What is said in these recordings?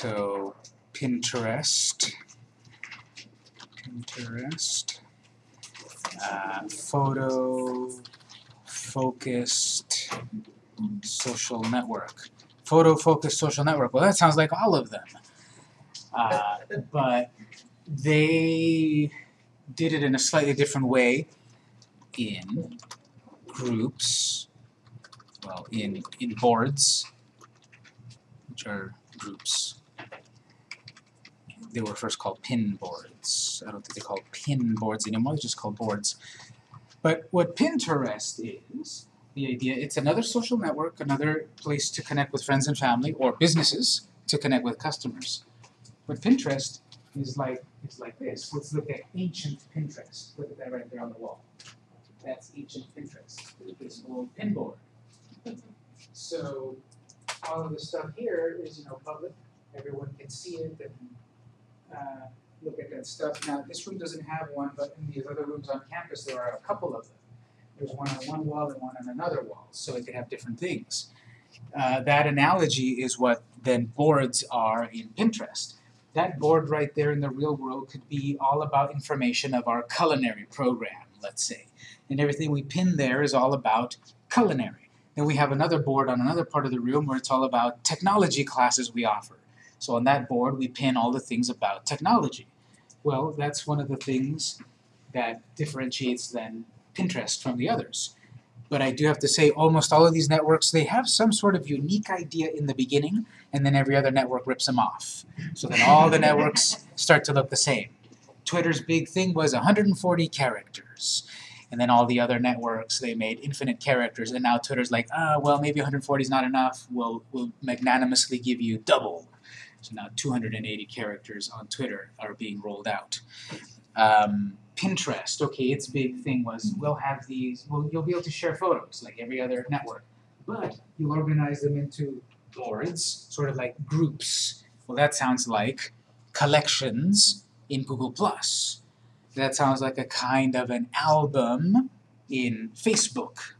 So Pinterest, Pinterest, uh, photo focused social network. Photo focused social network. Well, that sounds like all of them. Uh, but they did it in a slightly different way in groups, well, in, in boards, which are groups. They were first called pin boards. I don't think they're called pin boards anymore, they're just called boards. But what Pinterest is, the idea, it's another social network, another place to connect with friends and family, or businesses to connect with customers. But Pinterest is like, it's like this. Let's look at ancient Pinterest. Look at that right there on the wall. That's ancient Pinterest, this old pin board. So all of the stuff here is, you know, public, everyone can see it and uh, look at that stuff. Now, this room doesn't have one, but in these other rooms on campus, there are a couple of them. There's one on one wall and one on another wall, so it could have different things. Uh, that analogy is what then boards are in Pinterest. That board right there in the real world could be all about information of our culinary program, let's say. And everything we pin there is all about culinary. Then we have another board on another part of the room where it's all about technology classes we offer. So on that board we pin all the things about technology. Well, that's one of the things that differentiates then Pinterest from the others. But I do have to say almost all of these networks, they have some sort of unique idea in the beginning, and then every other network rips them off. So then all the networks start to look the same. Twitter's big thing was 140 characters. And then all the other networks, they made infinite characters, and now Twitter's like, ah, well, maybe 140 is not enough, we'll, we'll magnanimously give you double. So now 280 characters on Twitter are being rolled out. Um, Pinterest, okay, its big thing was we'll have these, well, you'll be able to share photos like every other network, but you'll organize them into boards, sort of like groups. Well, that sounds like collections in Google+. That sounds like a kind of an album in Facebook.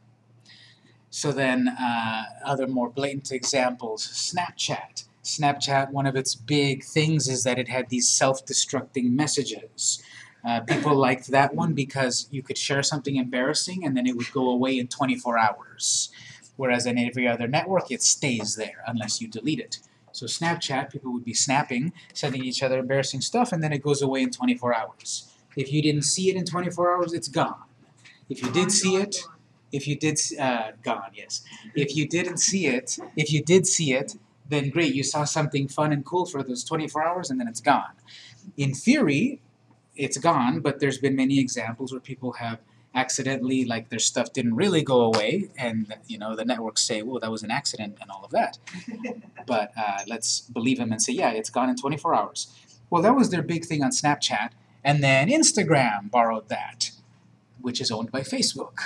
So then, uh, other more blatant examples, Snapchat. Snapchat, one of its big things is that it had these self-destructing messages. Uh, people liked that one because you could share something embarrassing and then it would go away in 24 hours. Whereas in every other network, it stays there unless you delete it. So Snapchat, people would be snapping, sending each other embarrassing stuff, and then it goes away in 24 hours. If you didn't see it in 24 hours, it's gone. If you did see it, if you did, uh, gone, yes. If you didn't see it, if you did see it, then great, you saw something fun and cool for those 24 hours and then it's gone. In theory, it's gone, but there's been many examples where people have accidentally, like their stuff didn't really go away, and you know the networks say, well, that was an accident and all of that. but uh, let's believe them and say, yeah, it's gone in 24 hours. Well, that was their big thing on Snapchat, and then Instagram borrowed that, which is owned by Facebook.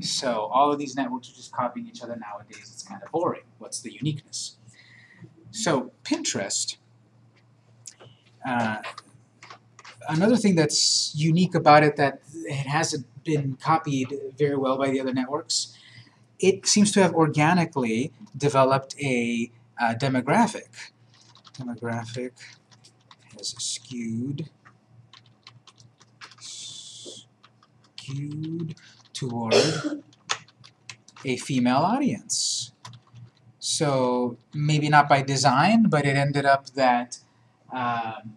So all of these networks are just copying each other nowadays. It's kind of boring. What's the uniqueness? So Pinterest, uh, another thing that's unique about it that it hasn't been copied very well by the other networks, it seems to have organically developed a uh, demographic. Demographic has skewed skewed toward a female audience. So maybe not by design, but it ended up that um,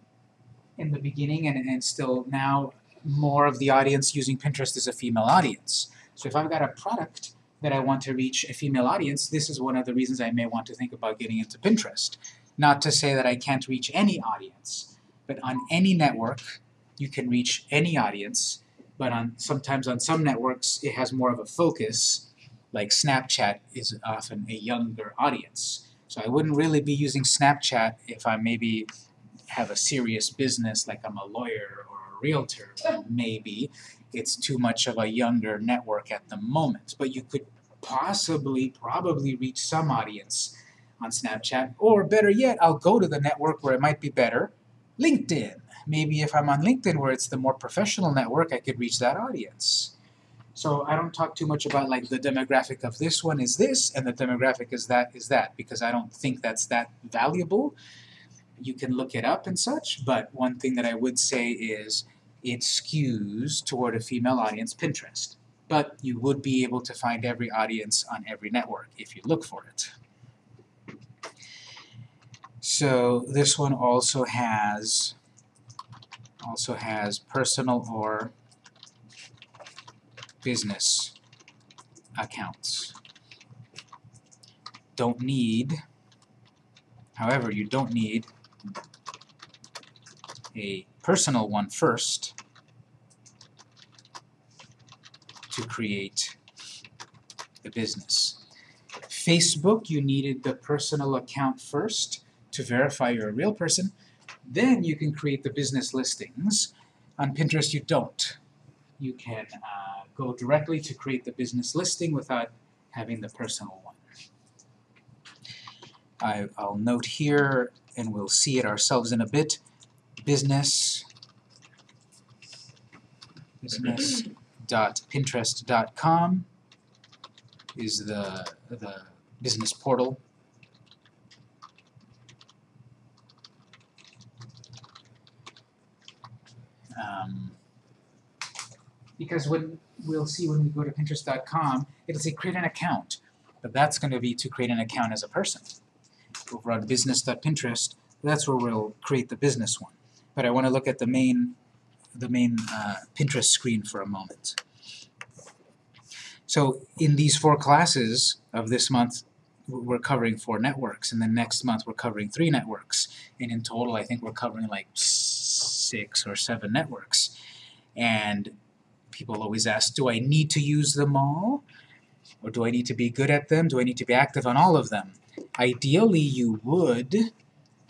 in the beginning and, and still now more of the audience using Pinterest is a female audience. So if I've got a product that I want to reach a female audience, this is one of the reasons I may want to think about getting into Pinterest. Not to say that I can't reach any audience, but on any network you can reach any audience, but on sometimes on some networks it has more of a focus, like Snapchat is often a younger audience. So I wouldn't really be using Snapchat if I maybe have a serious business like I'm a lawyer or a realtor, maybe it's too much of a younger network at the moment. But you could possibly, probably reach some audience on Snapchat, or better yet, I'll go to the network where it might be better, LinkedIn. Maybe if I'm on LinkedIn where it's the more professional network, I could reach that audience. So I don't talk too much about like the demographic of this one is this and the demographic is that is that because I don't think that's that valuable You can look it up and such, but one thing that I would say is it skews toward a female audience, Pinterest. But you would be able to find every audience on every network if you look for it. So this one also has also has personal or business accounts. Don't need, however, you don't need a personal one first to create the business. Facebook, you needed the personal account first to verify you're a real person. Then you can create the business listings. On Pinterest, you don't. You can uh, go directly to create the business listing without having the personal one. I, I'll note here, and we'll see it ourselves in a bit, business business.pinterest.com is the the business portal. Um, because when we'll see when we go to Pinterest.com, it'll say create an account, but that's going to be to create an account as a person. Over on business.pinterest, that's where we'll create the business one. But I want to look at the main the main uh, Pinterest screen for a moment. So in these four classes of this month, we're covering four networks, and then next month we're covering three networks. And in total, I think we're covering like six or seven networks. And people always ask, do I need to use them all? Or do I need to be good at them? Do I need to be active on all of them? Ideally, you would,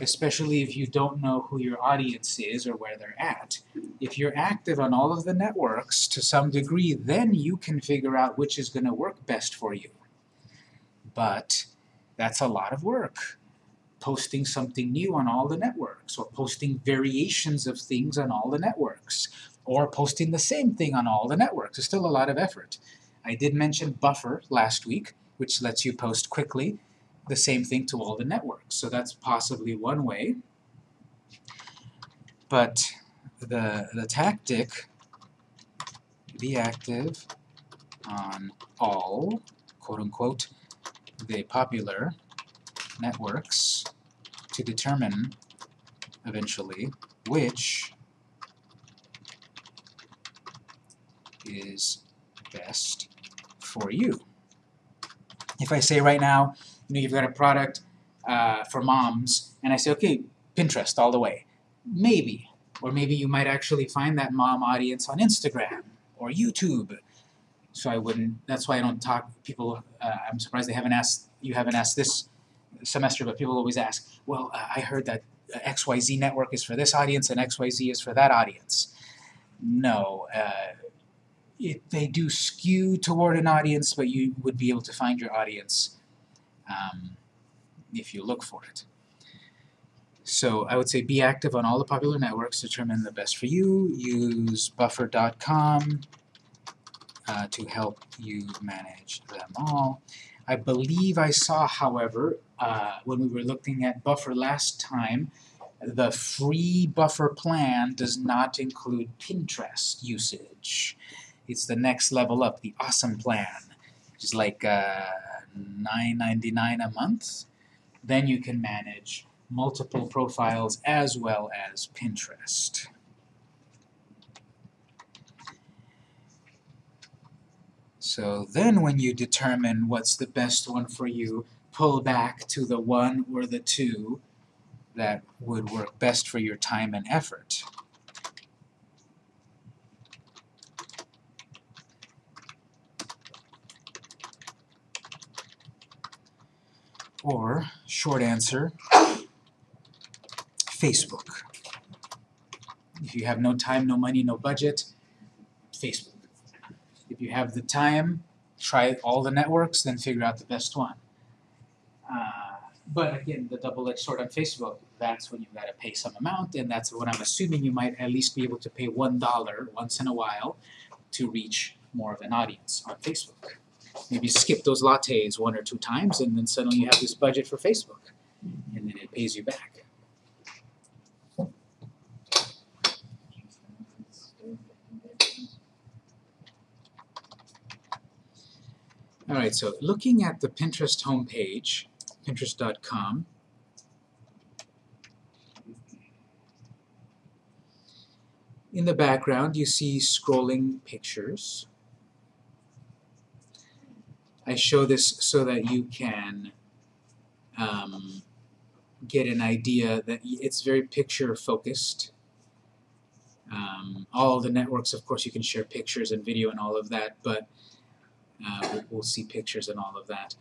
especially if you don't know who your audience is or where they're at. If you're active on all of the networks to some degree, then you can figure out which is going to work best for you. But that's a lot of work. Posting something new on all the networks, or posting variations of things on all the networks, or posting the same thing on all the networks. It's still a lot of effort. I did mention Buffer last week, which lets you post quickly the same thing to all the networks. So that's possibly one way. But the, the tactic, be active on all, quote unquote, the popular networks to determine eventually which is best for you. If I say right now, you know, you've got a product uh, for moms, and I say, okay, Pinterest all the way. Maybe. Or maybe you might actually find that mom audience on Instagram or YouTube. So I wouldn't, that's why I don't talk, people, uh, I'm surprised they haven't asked, you haven't asked this semester, but people always ask, well, uh, I heard that XYZ network is for this audience and XYZ is for that audience. No, uh, it, they do skew toward an audience, but you would be able to find your audience um, if you look for it. So I would say be active on all the popular networks, determine the best for you, use buffer.com uh, to help you manage them all. I believe I saw, however, uh, when we were looking at Buffer last time, the free Buffer plan does not include Pinterest usage. It's the next level up, the Awesome plan, which is like uh, $9.99 a month. Then you can manage multiple profiles as well as Pinterest. So then when you determine what's the best one for you, pull back to the one or the two that would work best for your time and effort. Or, short answer, Facebook. If you have no time, no money, no budget, Facebook. If you have the time, try all the networks, then figure out the best one. Uh, but again, the double-edged sword on Facebook, that's when you've got to pay some amount, and that's when I'm assuming you might at least be able to pay $1 once in a while to reach more of an audience on Facebook. Maybe skip those lattes one or two times, and then suddenly you have this budget for Facebook, and then it pays you back. All right, so looking at the Pinterest homepage, pinterest.com, in the background you see scrolling pictures. I show this so that you can um, get an idea that it's very picture focused. Um, all the networks, of course, you can share pictures and video and all of that, but uh, we'll, see pictures and all of that.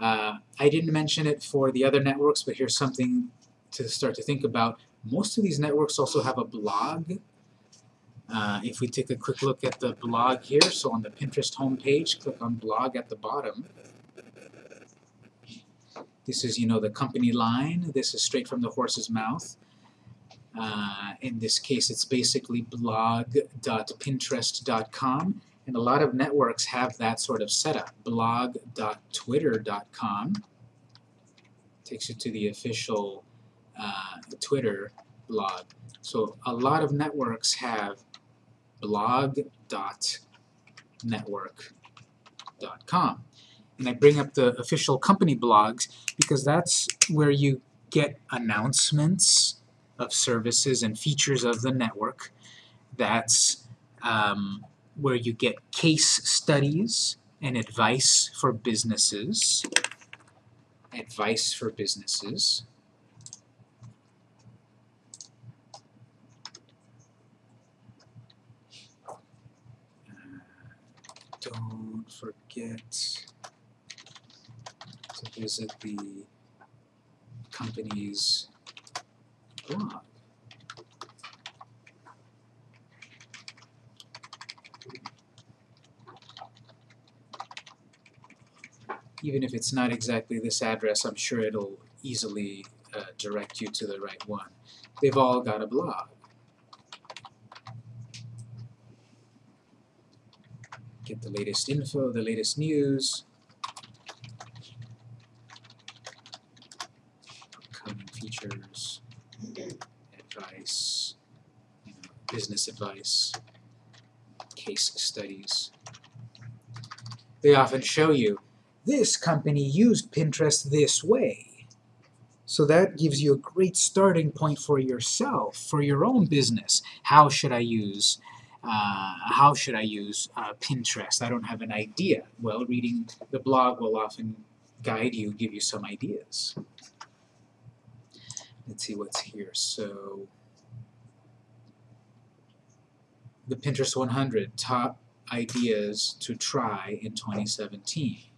Uh, I didn't mention it for the other networks, but here's something to start to think about. Most of these networks also have a blog. Uh, if we take a quick look at the blog here, so on the Pinterest homepage, click on blog at the bottom. This is, you know, the company line. This is straight from the horse's mouth. Uh, in this case, it's basically blog.pinterest.com. And a lot of networks have that sort of setup. blog.twitter.com takes you to the official uh, Twitter blog. So a lot of networks have blog.network.com. And I bring up the official company blogs because that's where you get announcements of services and features of the network. That's um, where you get case studies and advice for businesses. Advice for businesses. Uh, don't forget to visit the company's blog. Even if it's not exactly this address, I'm sure it'll easily uh, direct you to the right one. They've all got a blog. Get the latest info, the latest news, upcoming features, advice, you know, business advice, case studies. They often show you this company used Pinterest this way. So that gives you a great starting point for yourself, for your own business. How should I use uh, how should I use uh, Pinterest? I don't have an idea. Well, reading the blog will often guide you, give you some ideas. Let's see what's here. So, the Pinterest 100 top ideas to try in 2017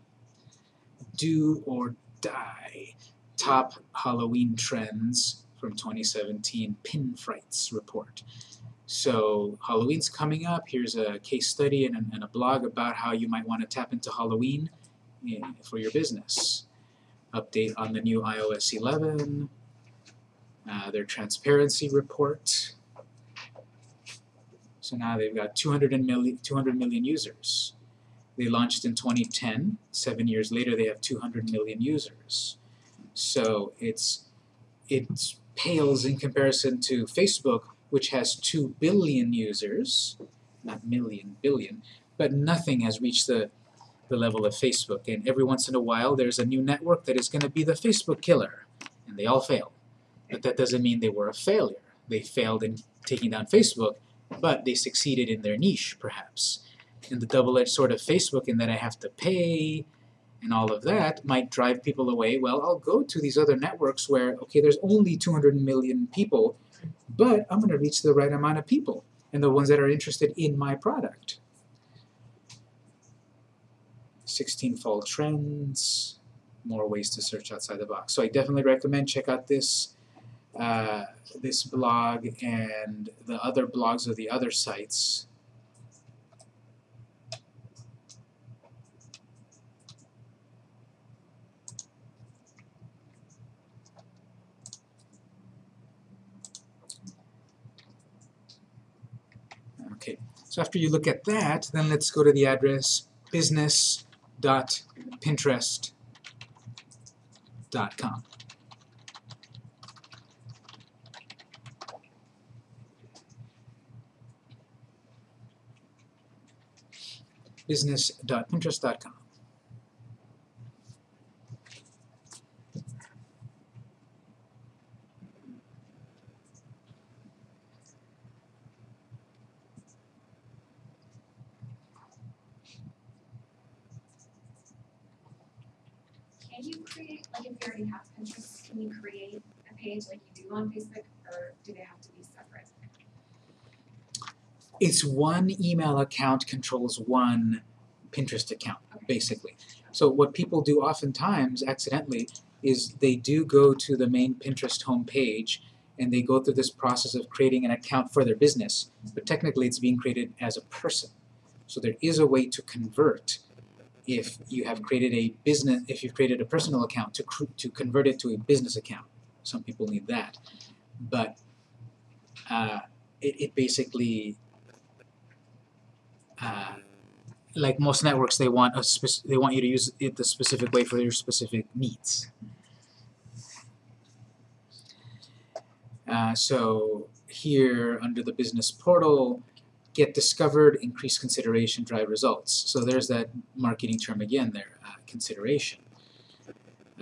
do or die. Top Halloween trends from 2017 Pin Frights report. So Halloween's coming up. Here's a case study and a, and a blog about how you might want to tap into Halloween eh, for your business. Update on the new iOS 11, uh, their transparency report. So now they've got 200 million, 200 million users. They launched in 2010. Seven years later, they have 200 million users. So it's it pales in comparison to Facebook, which has 2 billion users, not million, billion, but nothing has reached the, the level of Facebook. And every once in a while, there's a new network that is going to be the Facebook killer, and they all fail. But that doesn't mean they were a failure. They failed in taking down Facebook, but they succeeded in their niche, perhaps and the double-edged sword of Facebook in that I have to pay and all of that might drive people away. Well, I'll go to these other networks where, okay, there's only 200 million people, but I'm going to reach the right amount of people and the ones that are interested in my product. 16 fall trends, more ways to search outside the box. So I definitely recommend check out this uh, this blog and the other blogs of the other sites So after you look at that, then let's go to the address business.pinterest.com. business.pinterest.com. Can you create, like if you already have Pinterest, can you create a page like you do on Facebook, or do they have to be separate? It's one email account controls one Pinterest account, Okay. basically. So what people do oftentimes accidentally is they do go to the main Pinterest homepage and they go through this process of creating an account for their business, but technically it's being created as a person. So there is a way to convert if you have created a business, if you've created a personal account to to convert it to a business account. Some people need that, but uh, it, it basically uh, like most networks, they want a spec- they want you to use it the specific way for your specific needs. Uh, so here under the business portal, get discovered, increase consideration, drive results. So there's that marketing term again there, uh, consideration.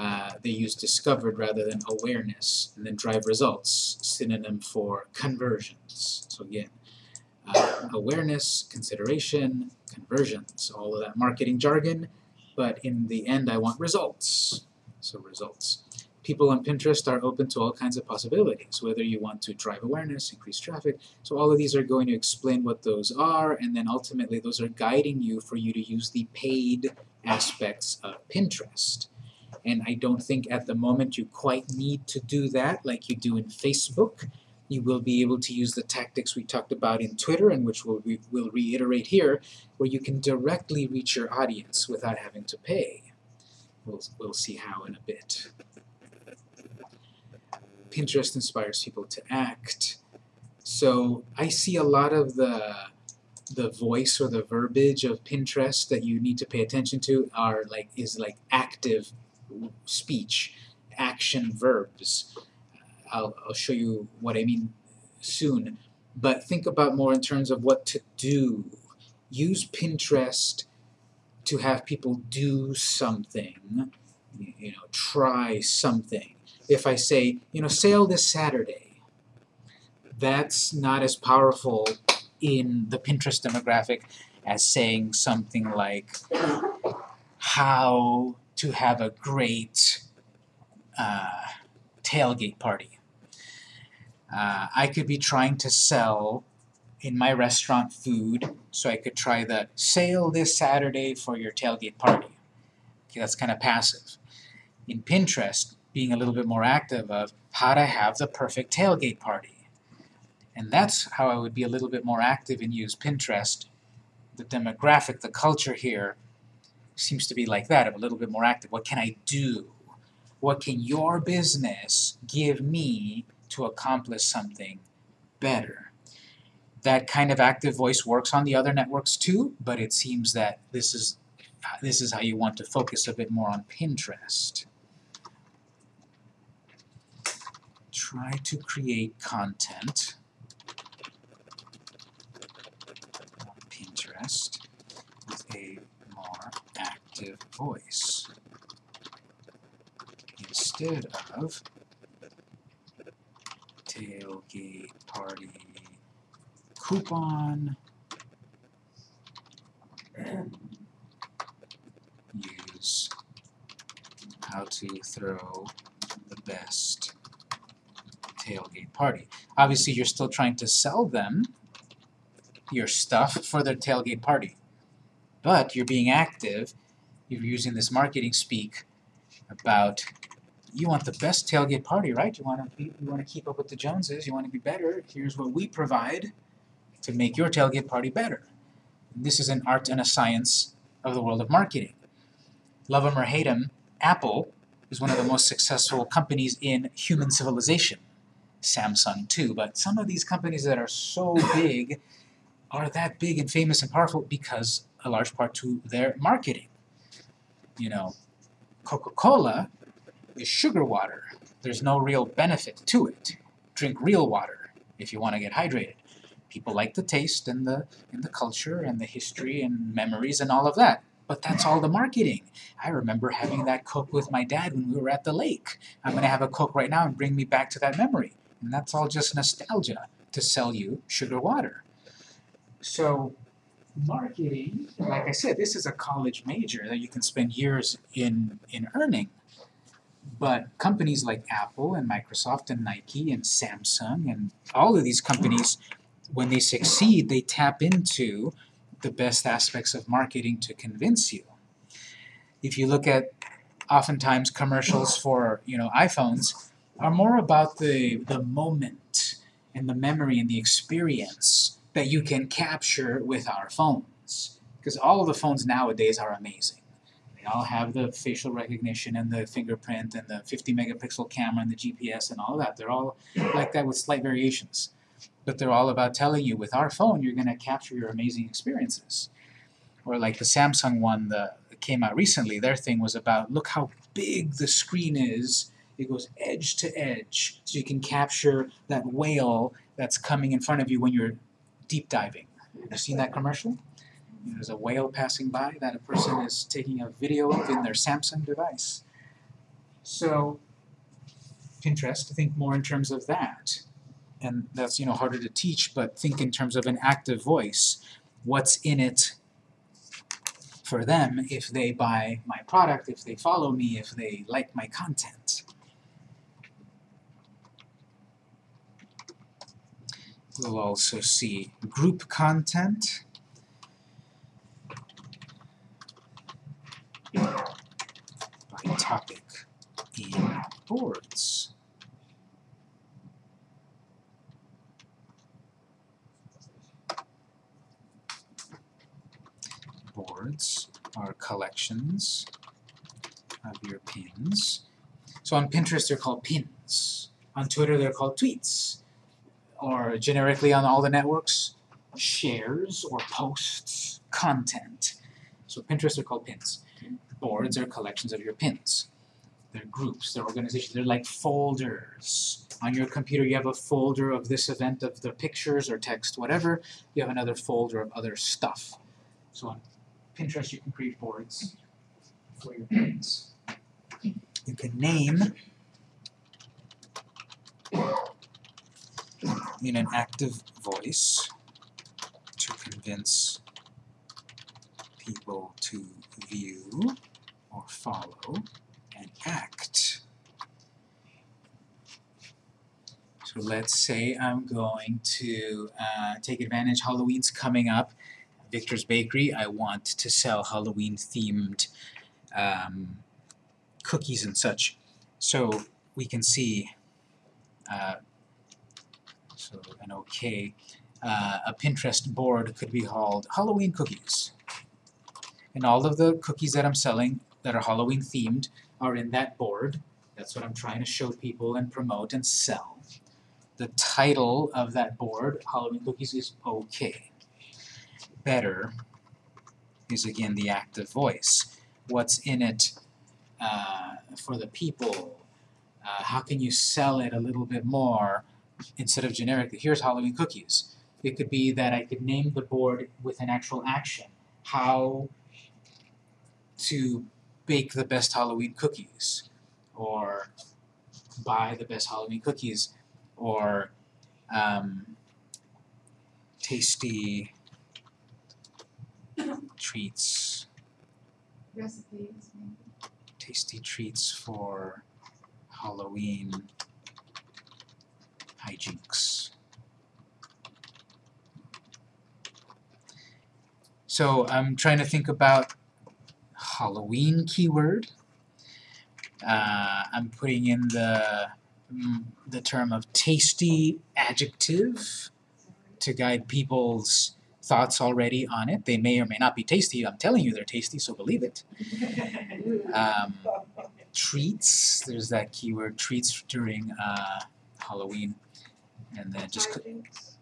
Uh, they use discovered rather than awareness, and then drive results, synonym for conversions. So again, uh, awareness, consideration, conversions, all of that marketing jargon, but in the end I want results. So results. People on Pinterest are open to all kinds of possibilities, whether you want to drive awareness, increase traffic. So all of these are going to explain what those are, and then ultimately those are guiding you for you to use the paid aspects of Pinterest. And I don't think at the moment you quite need to do that like you do in Facebook. You will be able to use the tactics we talked about in Twitter, and which we'll, re- we'll reiterate here, where you can directly reach your audience without having to pay. We'll, we'll see how in a bit. Pinterest inspires people to act. So I see a lot of the the voice or the verbiage of Pinterest that you need to pay attention to are like is like active speech, action verbs. I'll, I'll show you what I mean soon. But think about more in terms of what to do. Use Pinterest to have people do something. You know, try something. If I say, you know, sale this Saturday, that's not as powerful in the Pinterest demographic as saying something like how to have a great uh, tailgate party. Uh, I could be trying to sell in my restaurant food, so I could try the sale this Saturday for your tailgate party. Okay, that's kind of passive. In Pinterest, being a little bit more active of how to have the perfect tailgate party. And that's how I would be a little bit more active and use Pinterest. The demographic, the culture here seems to be like that, of a little bit more active. What can I do? What can your business give me to accomplish something better? That kind of active voice works on the other networks too, but it seems that this is this is how you want to focus a bit more on Pinterest. Try to create content on Pinterest active voice instead of tailgate party coupon use how to throw the best tailgate party. Obviously, you're still trying to sell them your stuff for their tailgate party, but you're being active. You're using this marketing speak about you want the best tailgate party, right? You want to be, you want to keep up with the Joneses. You want to be better. Here's what we provide to make your tailgate party better. This is an art and a science of the world of marketing. Love 'em or hate 'em, Apple is one of the most successful companies in human civilization. Samsung too, but some of these companies that are so big are that big and famous and powerful because a large part to their marketing. You know, Coca-Cola is sugar water. There's no real benefit to it. Drink real water if you want to get hydrated. People like the taste and the and the culture and the history and memories and all of that. But that's all the marketing. I remember having that Coke with my dad when we were at the lake. I'm going to have a Coke right now and bring me back to that memory. And that's all just nostalgia to sell you sugar water. So, marketing, like I said, this is a college major that you can spend years in, in earning. But companies like Apple and Microsoft and Nike and Samsung and all of these companies, when they succeed, they tap into the best aspects of marketing to convince you. If you look at oftentimes commercials for you know iPhones are more about the the moment and the memory and the experience that you can capture with our phones. Because all of the phones nowadays are amazing. They all have the facial recognition and the fingerprint and the 50 megapixel camera and the GPS and all that. They're all like that with slight variations. But they're all about telling you with our phone you're going to capture your amazing experiences. Or like the Samsung one that came out recently, their thing was about look how big the screen is. It goes edge to edge, so you can capture that whale that's coming in front of you when you're deep diving. Have you seen that commercial? There's a whale passing by that a person is taking a video of in their Samsung device. So Pinterest, to think more in terms of that. And that's you know harder to teach, but think in terms of an active voice. What's in it for them if they buy my product, if they follow me, if they like my content. We'll also see group content. by topic in boards. Boards are collections of your pins. So on Pinterest they're called pins. On Twitter they're called tweets. Or generically on all the networks, shares or posts, content. So Pinterest are called pins. Boards are collections of your pins. They're groups, they're organizations, they're like folders. On your computer you have a folder of this event of the pictures or text, whatever. You have another folder of other stuff. So on Pinterest you can create boards for your pins. You can name in an active voice to convince people to view or follow and act. So let's say I'm going to uh, take advantage, Halloween's coming up, Victor's Bakery, I want to sell Halloween themed um, cookies and such. So we can see, uh, so an OK, uh, a Pinterest board could be called Halloween Cookies. And all of the cookies that I'm selling that are Halloween themed are in that board. That's what I'm trying to show people and promote and sell. The title of that board, Halloween Cookies, is OK. Better is again the active voice. What's in it uh, for the people? Uh, how can you sell it a little bit more instead of generically, here's Halloween cookies. It could be that I could name the board with an actual action. How to bake the best Halloween cookies, or buy the best Halloween cookies, or um, tasty treats, recipes, maybe. tasty treats for Halloween hijinks. So I'm trying to think about Halloween keyword. Uh, I'm putting in the mm, the term of tasty adjective to guide people's thoughts already on it. They may or may not be tasty. I'm telling you they're tasty, so believe it. Um, treats, there's that keyword, treats during uh, Halloween. And then just c- Hijinks.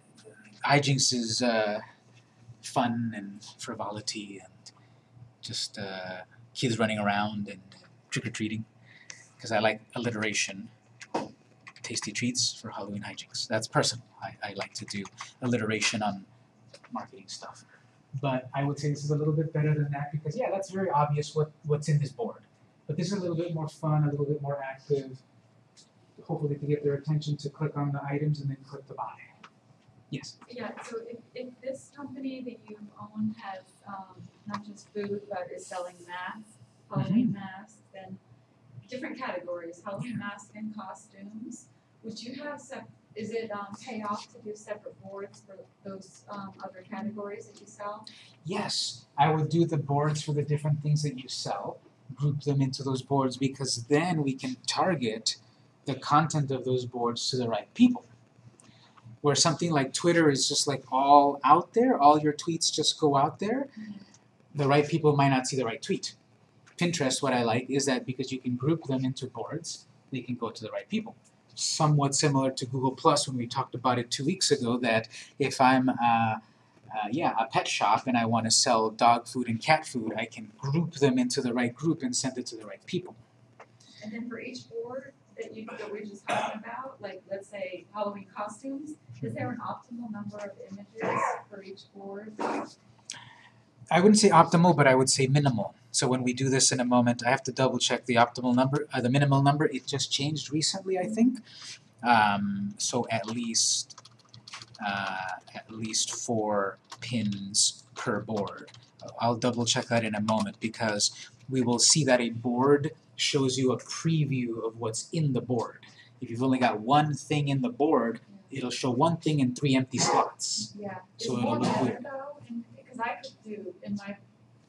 hijinks is uh, fun and frivolity and just uh, kids running around and trick-or-treating. Because I like alliteration. Tasty treats for Halloween hijinks. That's personal. I, I like to do alliteration on marketing stuff. But I would say this is a little bit better than that because yeah, that's very obvious what, what's in this board. But this is a little bit more fun, a little bit more active. Hopefully to get their attention to click on the items and then click to buy. Yes. Yeah, so if, if this company that you own has, um, not just food, but is selling masks, Halloween masks, then different categories, Halloween masks and costumes. Would you have sep- is it um pay off to do separate boards for those um other categories that you sell? Yes, I would do the boards for the different things that you sell, group them into those boards because then we can target the content of those boards to the right people. Where something like Twitter is just like all out there, all your tweets just go out there, the right people might not see the right tweet. Pinterest, what I like is that because you can group them into boards, they can go to the right people. Somewhat similar to Google Plus when we talked about it two weeks ago, that if I'm uh, uh, yeah, a pet shop and I want to sell dog food and cat food, I can group them into the right group and send it to the right people. And then for each board that you that we're just talking about, like let's say Halloween costumes, is there an optimal number of images for each board? I wouldn't say optimal, but I would say minimal. So when we do this in a moment, I have to double check the optimal number, uh, the minimal number. It just changed recently, I think. Um, so at least, uh, at least four pins per board. I'll double check that in a moment because we will see that a board shows you a preview of what's in the board. If you've only got one thing in the board, it'll show one thing in three empty slots. Yeah, So it'll more look better weird. though, because I could do in my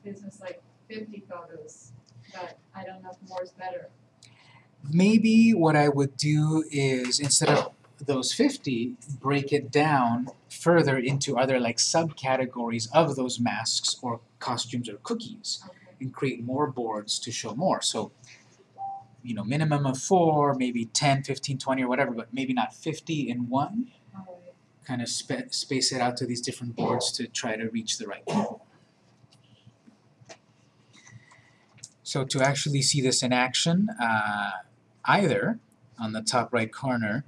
business like fifty photos, but I don't know if more is better. Maybe what I would do is instead of those 50, break it down further into other like subcategories of those masks or costumes or cookies Okay. and create more boards to show more. So, you know, minimum of four, maybe 10, 15, 20 or whatever, but maybe not 50 in one. Kind of spa- space it out to these different boards to try to reach the right people. So to actually see this in action, uh, either on the top right corner,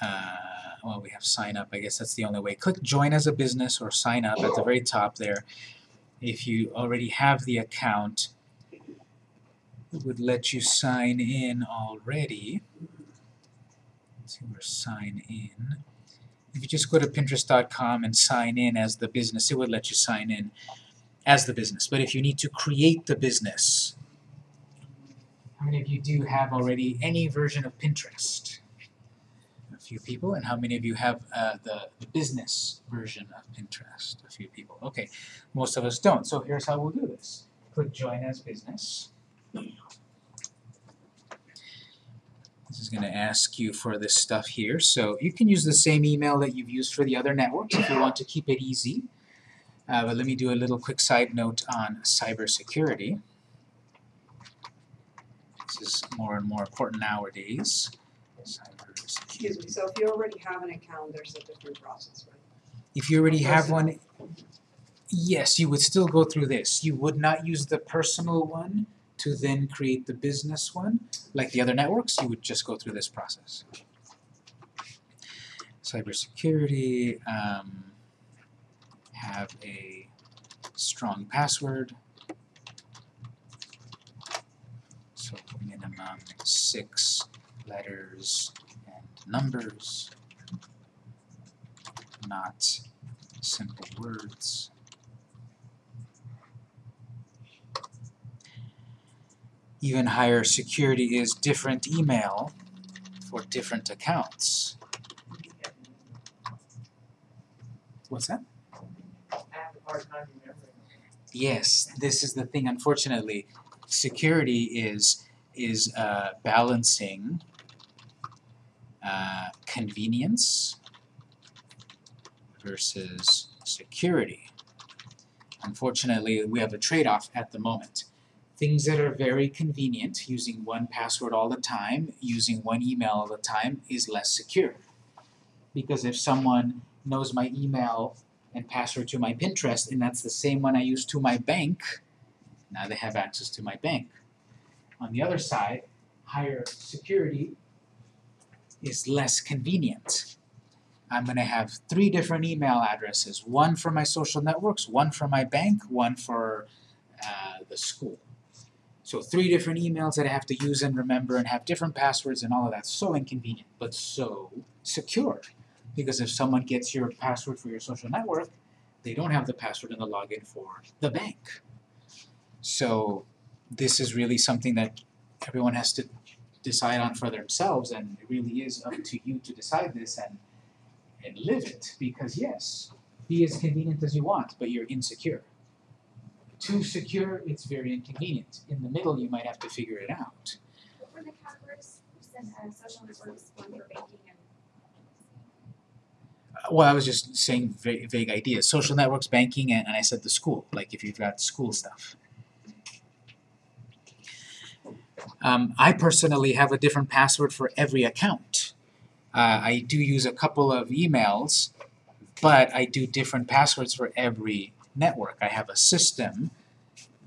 uh, well, we have sign up. I guess that's the only way. Click join as a business or sign up at the very top there. If you already have the account, it would let you sign in already. Let's see where sign in. If you just go to pinterest.com and sign in as the business, it would let you sign in as the business. But if you need to create the business, how many of you do have already any version of Pinterest? A few people. And how many of you have uh, the, the business version of Pinterest? A few people. Okay, most of us don't. So here's how we'll do this. Click Join as Business. This is going to ask you for this stuff here. So you can use the same email that you've used for the other networks if you want to keep it easy. Uh, but let me do a little quick side note on cybersecurity. This is more and more important nowadays. Excuse me, so if you already have an account, there's a different process, right? If you already have one, yes, you would still go through this. You would not use the personal one to then create the business one. Like the other networks, you would just go through this process. Cybersecurity, um, have a strong password. So minimum six letters and numbers, not simple words. Even higher security is different email for different accounts. What's that? I have a hard time remembering. Yes, this is the thing. Unfortunately, security is is uh, balancing uh, convenience versus security. Unfortunately, we have a trade-off at the moment. Things that are very convenient, using one password all the time, using one email all the time, is less secure. Because if someone knows my email and password to my Pinterest, and that's the same one I use to my bank, now they have access to my bank. On the other side, higher security is less convenient. I'm going to have three different email addresses, one for my social networks, one for my bank, one for uh, the school. So three different emails that I have to use and remember and have different passwords and all of that. So inconvenient, but so secure. Because if someone gets your password for your social network, they don't have the password and the login for the bank. So this is really something that everyone has to decide on for themselves, and it really is up to you to decide this and and live it. Because yes, be as convenient as you want, but you're insecure. Too secure, it's very inconvenient. In the middle, you might have to figure it out. What were the categories? Uh, social networks, one for banking and. Uh, Well, I was just saying vague, vague ideas. Social networks, banking, and, and I said the school. Like if you've got school stuff. Um, I personally have a different password for every account. Uh, I do use a couple of emails, but I do different passwords for every network. I have a system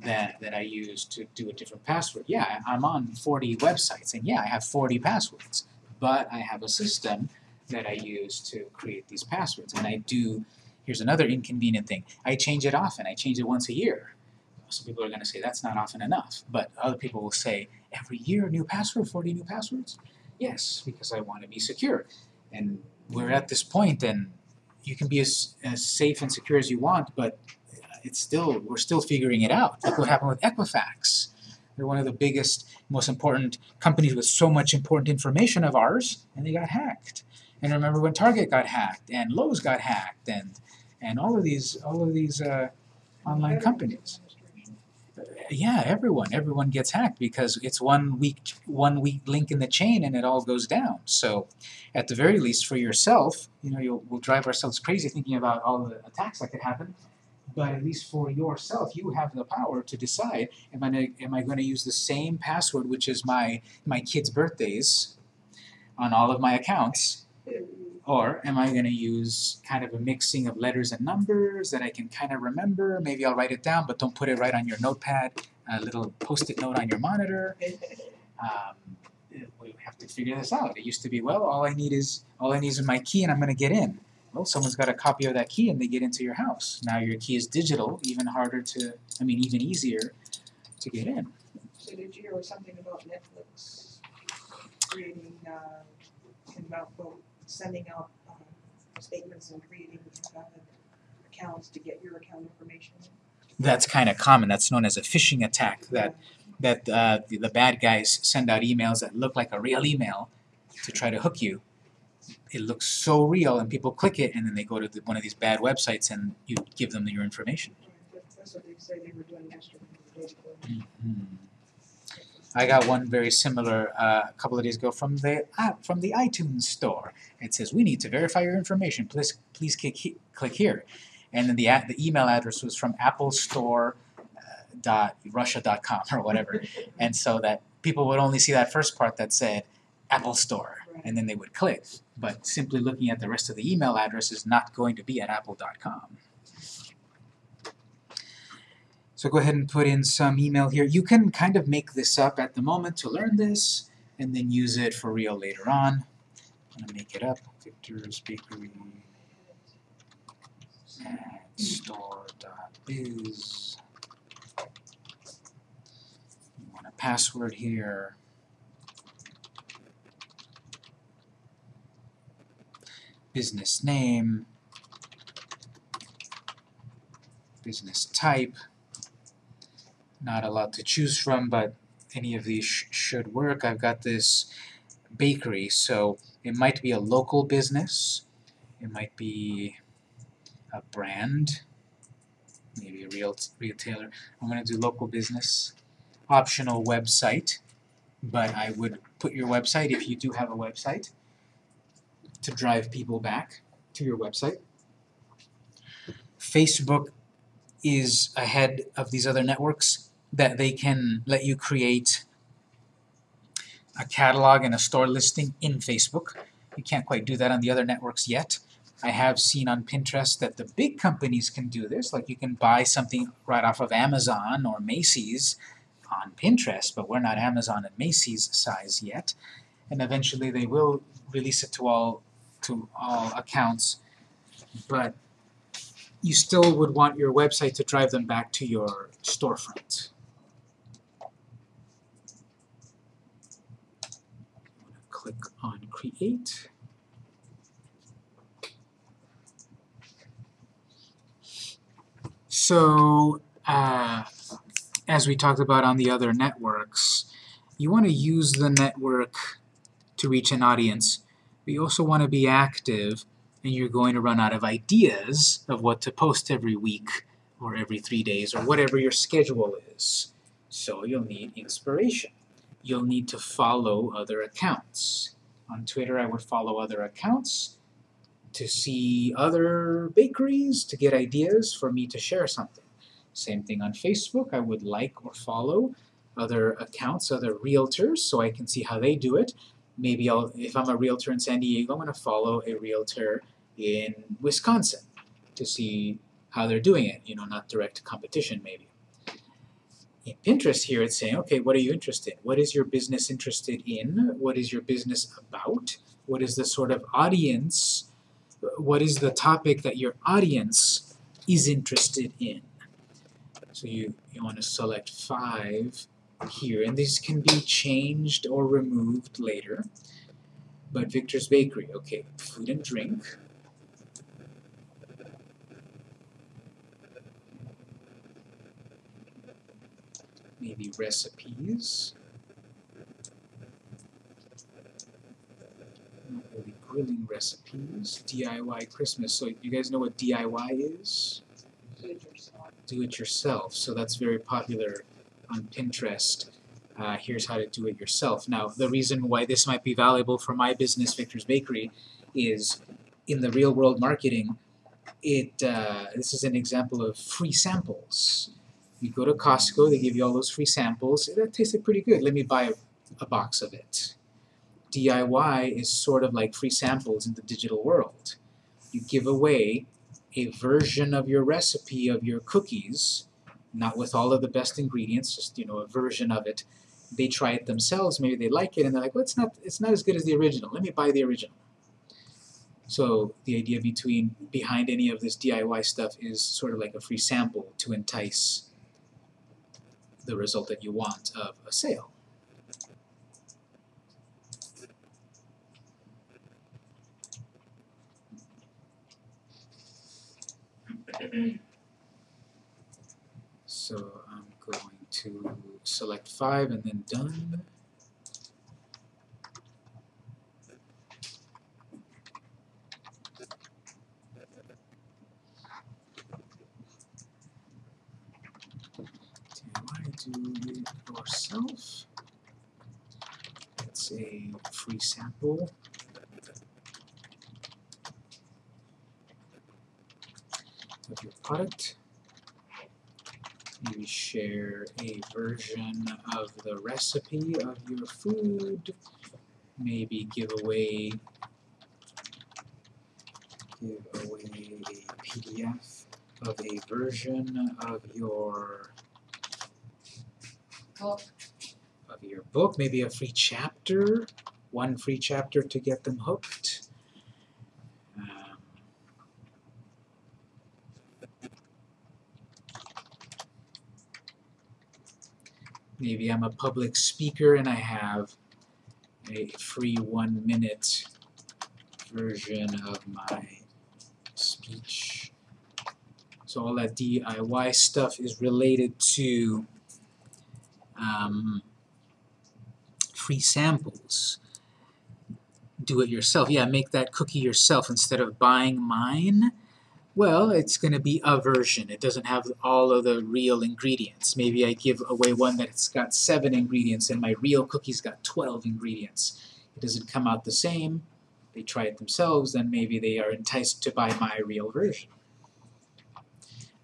that, that I use to do a different password. Yeah, I'm on 40 websites, and yeah, I have 40 passwords, but I have a system that I use to create these passwords. And I do, here's another inconvenient thing, I change it often, I change it once a year. Some people are gonna say that's not often enough, but other people will say, every year, new password, 40 new passwords? Yes, because I wanna be secure. And we're at this point and you can be as, as safe and secure as you want, but it's still, we're still figuring it out. Look what happened with Equifax. They're one of the biggest, most important companies with so much important information of ours, and they got hacked. And remember when Target got hacked and Lowe's got hacked and and all of these all of these uh, online companies. Yeah, everyone everyone gets hacked because it's one weak one weak link in the chain and it all goes down. So at the very least for yourself, you know, you'll we'll drive ourselves crazy thinking about all the attacks that could happen. But at least for yourself, you have the power to decide: Am I am I going to use the same password, which is my my kids' birthdays, on all of my accounts, or am I going to use kind of a mixing of letters and numbers that I can kind of remember? Maybe I'll write it down, but don't put it right on your notepad, a little post-it note on your monitor. Um, we have to figure this out. It used to be, well, all I need is all I need is my key and I'm going to get in. Well, someone's got a copy of that key and they get into your house. Now your key is digital, even harder to, I mean, even easier to get in. So did you hear something about Netflix creating, uh, and about, well, sending out, um, statements and creating, uh, accounts to get your account information? That's kind of common. That's known as a phishing attack. That that uh, the, the bad guys send out emails that look like a real email to try to hook you. It looks so real, and people click it, and then they go to the, one of these bad websites, and you give them your information. That's- what they say they were doing yesterday. before. Mhm. I got one very similar uh, a couple of days ago from the app from the iTunes store. It says we need to verify your information. Please please click click here, and then the the email address was from Apple Store uh, or whatever, and so that people would only see that first part that said Apple Store, and then they would click. But simply looking at the rest of the email address is not going to be at apple.com. So go ahead and put in some email here. You can kind of make this up at the moment to learn this, and then use it for real later on. I'm gonna make it up. Victor's Bakery at store.biz. You want a password here. Business name. Business type not a lot to choose from, but any of these sh should work. I've got this bakery, so it might be a local business, it might be a brand, maybe a real retailer. I'm going to do local business, optional website, but I would put your website if you do have a website to drive people back to your website. Facebook is ahead of these other networks that they can let you create a catalog and a store listing in Facebook. You can't quite do that on the other networks yet. I have seen on Pinterest that the big companies can do this, like you can buy something right off of Amazon or Macy's on Pinterest, but we're not Amazon and Macy's size yet. And eventually they will release it to all to all accounts, but you still would want your website to drive them back to your storefront. Click on create. So, uh, as we talked about on the other networks, you want to use the network to reach an audience, but you also want to be active and you're going to run out of ideas of what to post every week or every three days or whatever your schedule is. So you'll need inspiration. You'll need to follow other accounts. On Twitter, I would follow other accounts to see other bakeries, to get ideas for me to share something. Same thing on Facebook, I would like or follow other accounts, other realtors, so I can see how they do it. Maybe I'll, if I'm a realtor in San Diego, I'm going to follow a realtor in Wisconsin to see how they're doing it, you know, not direct competition maybe. In Pinterest here, it's saying, okay, what are you interested in? What is your business interested in? What is your business about? What is the sort of audience, what is the topic that your audience is interested in? So you, you want to select five here, and these can be changed or removed later. But Victor's Bakery, okay, food and drink. Maybe recipes. Not really grilling recipes. DIY Christmas. So you guys know what DIY is? Do it yourself. do it yourself. So that's very popular on Pinterest. Uh, here's how to do it yourself. Now, the reason why this might be valuable for my business, Victor's Bakery, is in the real world marketing, it uh, this is an example of free samples. You go to Costco, they give you all those free samples. That tasted pretty good. Let me buy a, a box of it. DIY is sort of like free samples in the digital world. You give away a version of your recipe of your cookies, not with all of the best ingredients, just you know a version of it. They try it themselves, maybe they like it, and they're like, "Well, it's not it's not as good as the original. Let me buy the original." So the idea between behind any of this DIY stuff is sort of like a free sample to entice the result that you want of a sale. So I'm going to select five and then done. It yourself. It's a free sample. of your product. Maybe share a version of the recipe of your food. Maybe give away give away a PDF of a version of your. Of your book, maybe a free chapter, one free chapter to get them hooked. Um, maybe I'm a public speaker and I have a free one minute version of my speech. So all that DIY stuff is related to um, free samples. Do it yourself. Yeah, make that cookie yourself instead of buying mine. Well, it's going to be a version. It doesn't have all of the real ingredients. Maybe I give away one that's got seven ingredients and my real cookie's got 12 ingredients. It doesn't come out the same. They try it themselves, then maybe they are enticed to buy my real version.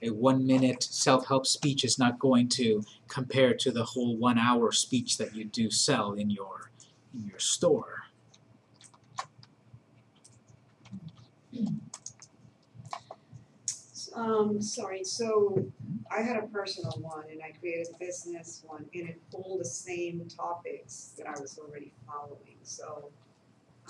A one minute self help speech is not going to compare to the whole one hour speech that you do sell in your in your store. Um, sorry, so I had a personal one and I created a business one and it pulled the same topics that I was already following, so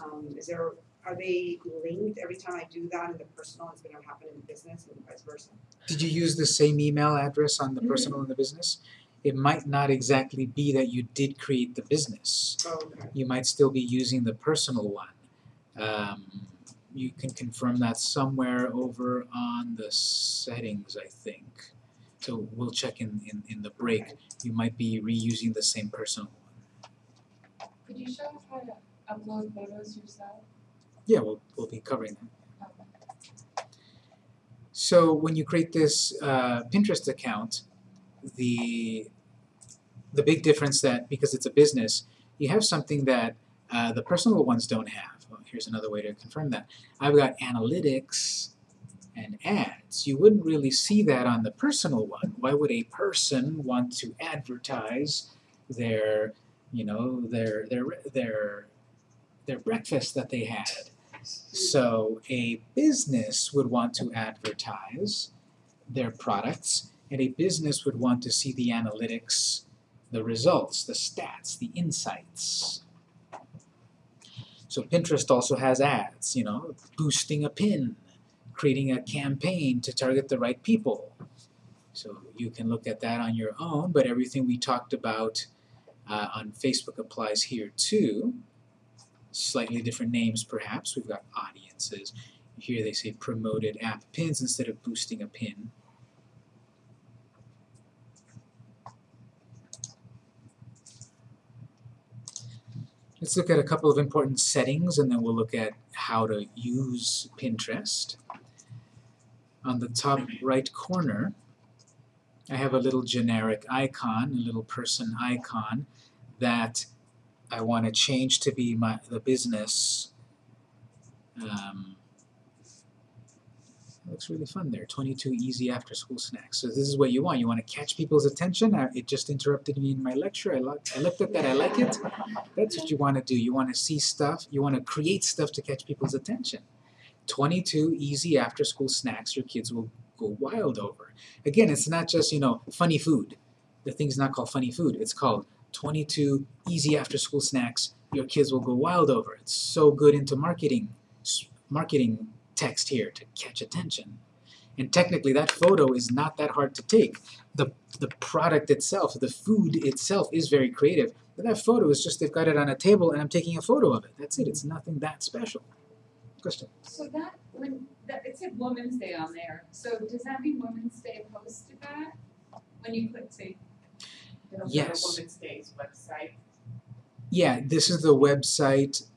um, is there, are they linked every time I do that in the personal, it's gonna happen in the business and vice versa? Did you use the same email address on the Mhm. personal and the business? It might not exactly be that you did create the business. Oh, okay. You might still be using the personal one. Um, you can confirm that somewhere over on the settings, I think. So we'll check in, in, in the break. Okay. You might be reusing the same personal one. Could you show us how to upload photos yourself? Yeah, we'll, we'll be covering that. So when you create this uh, Pinterest account, the the big difference that because it's a business, you have something that uh, the personal ones don't have. Well, here's another way to confirm that. I've got analytics and ads. You wouldn't really see that on the personal one. Why would a person want to advertise their, you know, their their their their breakfast that they had? So a business would want to advertise their products, and a business would want to see the analytics, the results, the stats, the insights. So Pinterest also has ads, you know, boosting a pin, creating a campaign to target the right people. So you can look at that on your own, but everything we talked about uh, on Facebook applies here too slightly different names perhaps. We've got audiences. Here they say promoted app pins instead of boosting a pin. Let's look at a couple of important settings and then we'll look at how to use Pinterest. On the top right corner, I have a little generic icon, a little person icon that I want to change to be my the business. Um, looks really fun there. 22 easy after school snacks. So this is what you want. You want to catch people's attention. Uh, it just interrupted me in my lecture. I, I looked at that. I like it. That's what you want to do. You want to see stuff. You want to create stuff to catch people's attention. 22 easy after school snacks your kids will go wild over. Again, it's not just, you know, funny food. The thing's not called funny food. It's called 22 easy after school snacks your kids will go wild over. It's so good into marketing, marketing text here to catch attention. And technically that photo is not that hard to take. The, the product itself, the food itself is very creative. But that photo is just they've got it on a table and I'm taking a photo of it. That's it. It's nothing that special. Question? So that, when, that, it said Women's Day on there, so does that mean Women's Day posted that? When you click, say, Yes. to Women's Day's website. Yeah, this is the website.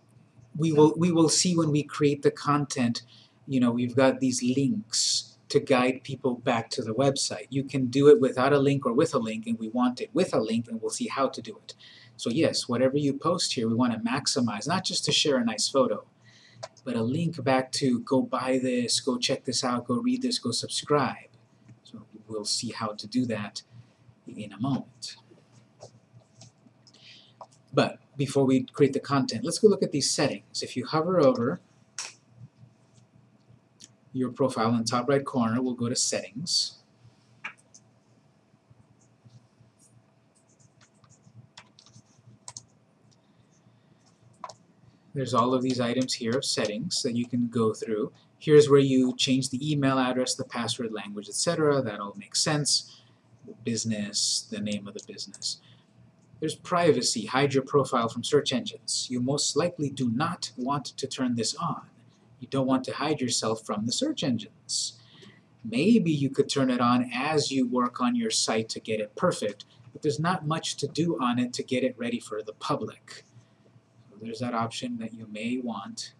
We will we will see when we create the content, you know, we've got these links to guide people back to the website. You can do it without a link or with a link and we want it with a link and we'll see how to do it. So yes, whatever you post here, we want to maximize, not just to share a nice photo, but a link back to go buy this, go check this out, go read this, go subscribe. So we'll see how to do that in a moment. But before we create the content, let's go look at these settings. If you hover over your profile in the top right corner, we'll go to settings. There's all of these items here of settings that you can go through. Here's where you change the email address, the password, language, etc. That all makes sense. The business, the name of the business. There's privacy, hide your profile from search engines. You most likely do not want to turn this on. You don't want to hide yourself from the search engines. Maybe you could turn it on as you work on your site to get it perfect, but there's not much to do on it to get it ready for the public. So there's that option that you may want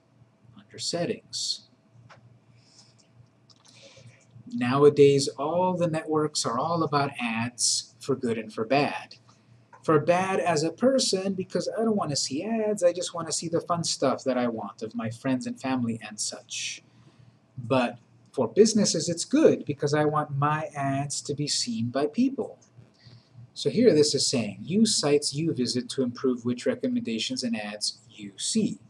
under settings. Nowadays, all the networks are all about ads for good and for bad for bad as a person because I don't want to see ads, I just want to see the fun stuff that I want of my friends and family and such. But for businesses it's good because I want my ads to be seen by people. So here this is saying, use sites you visit to improve which recommendations and ads you see.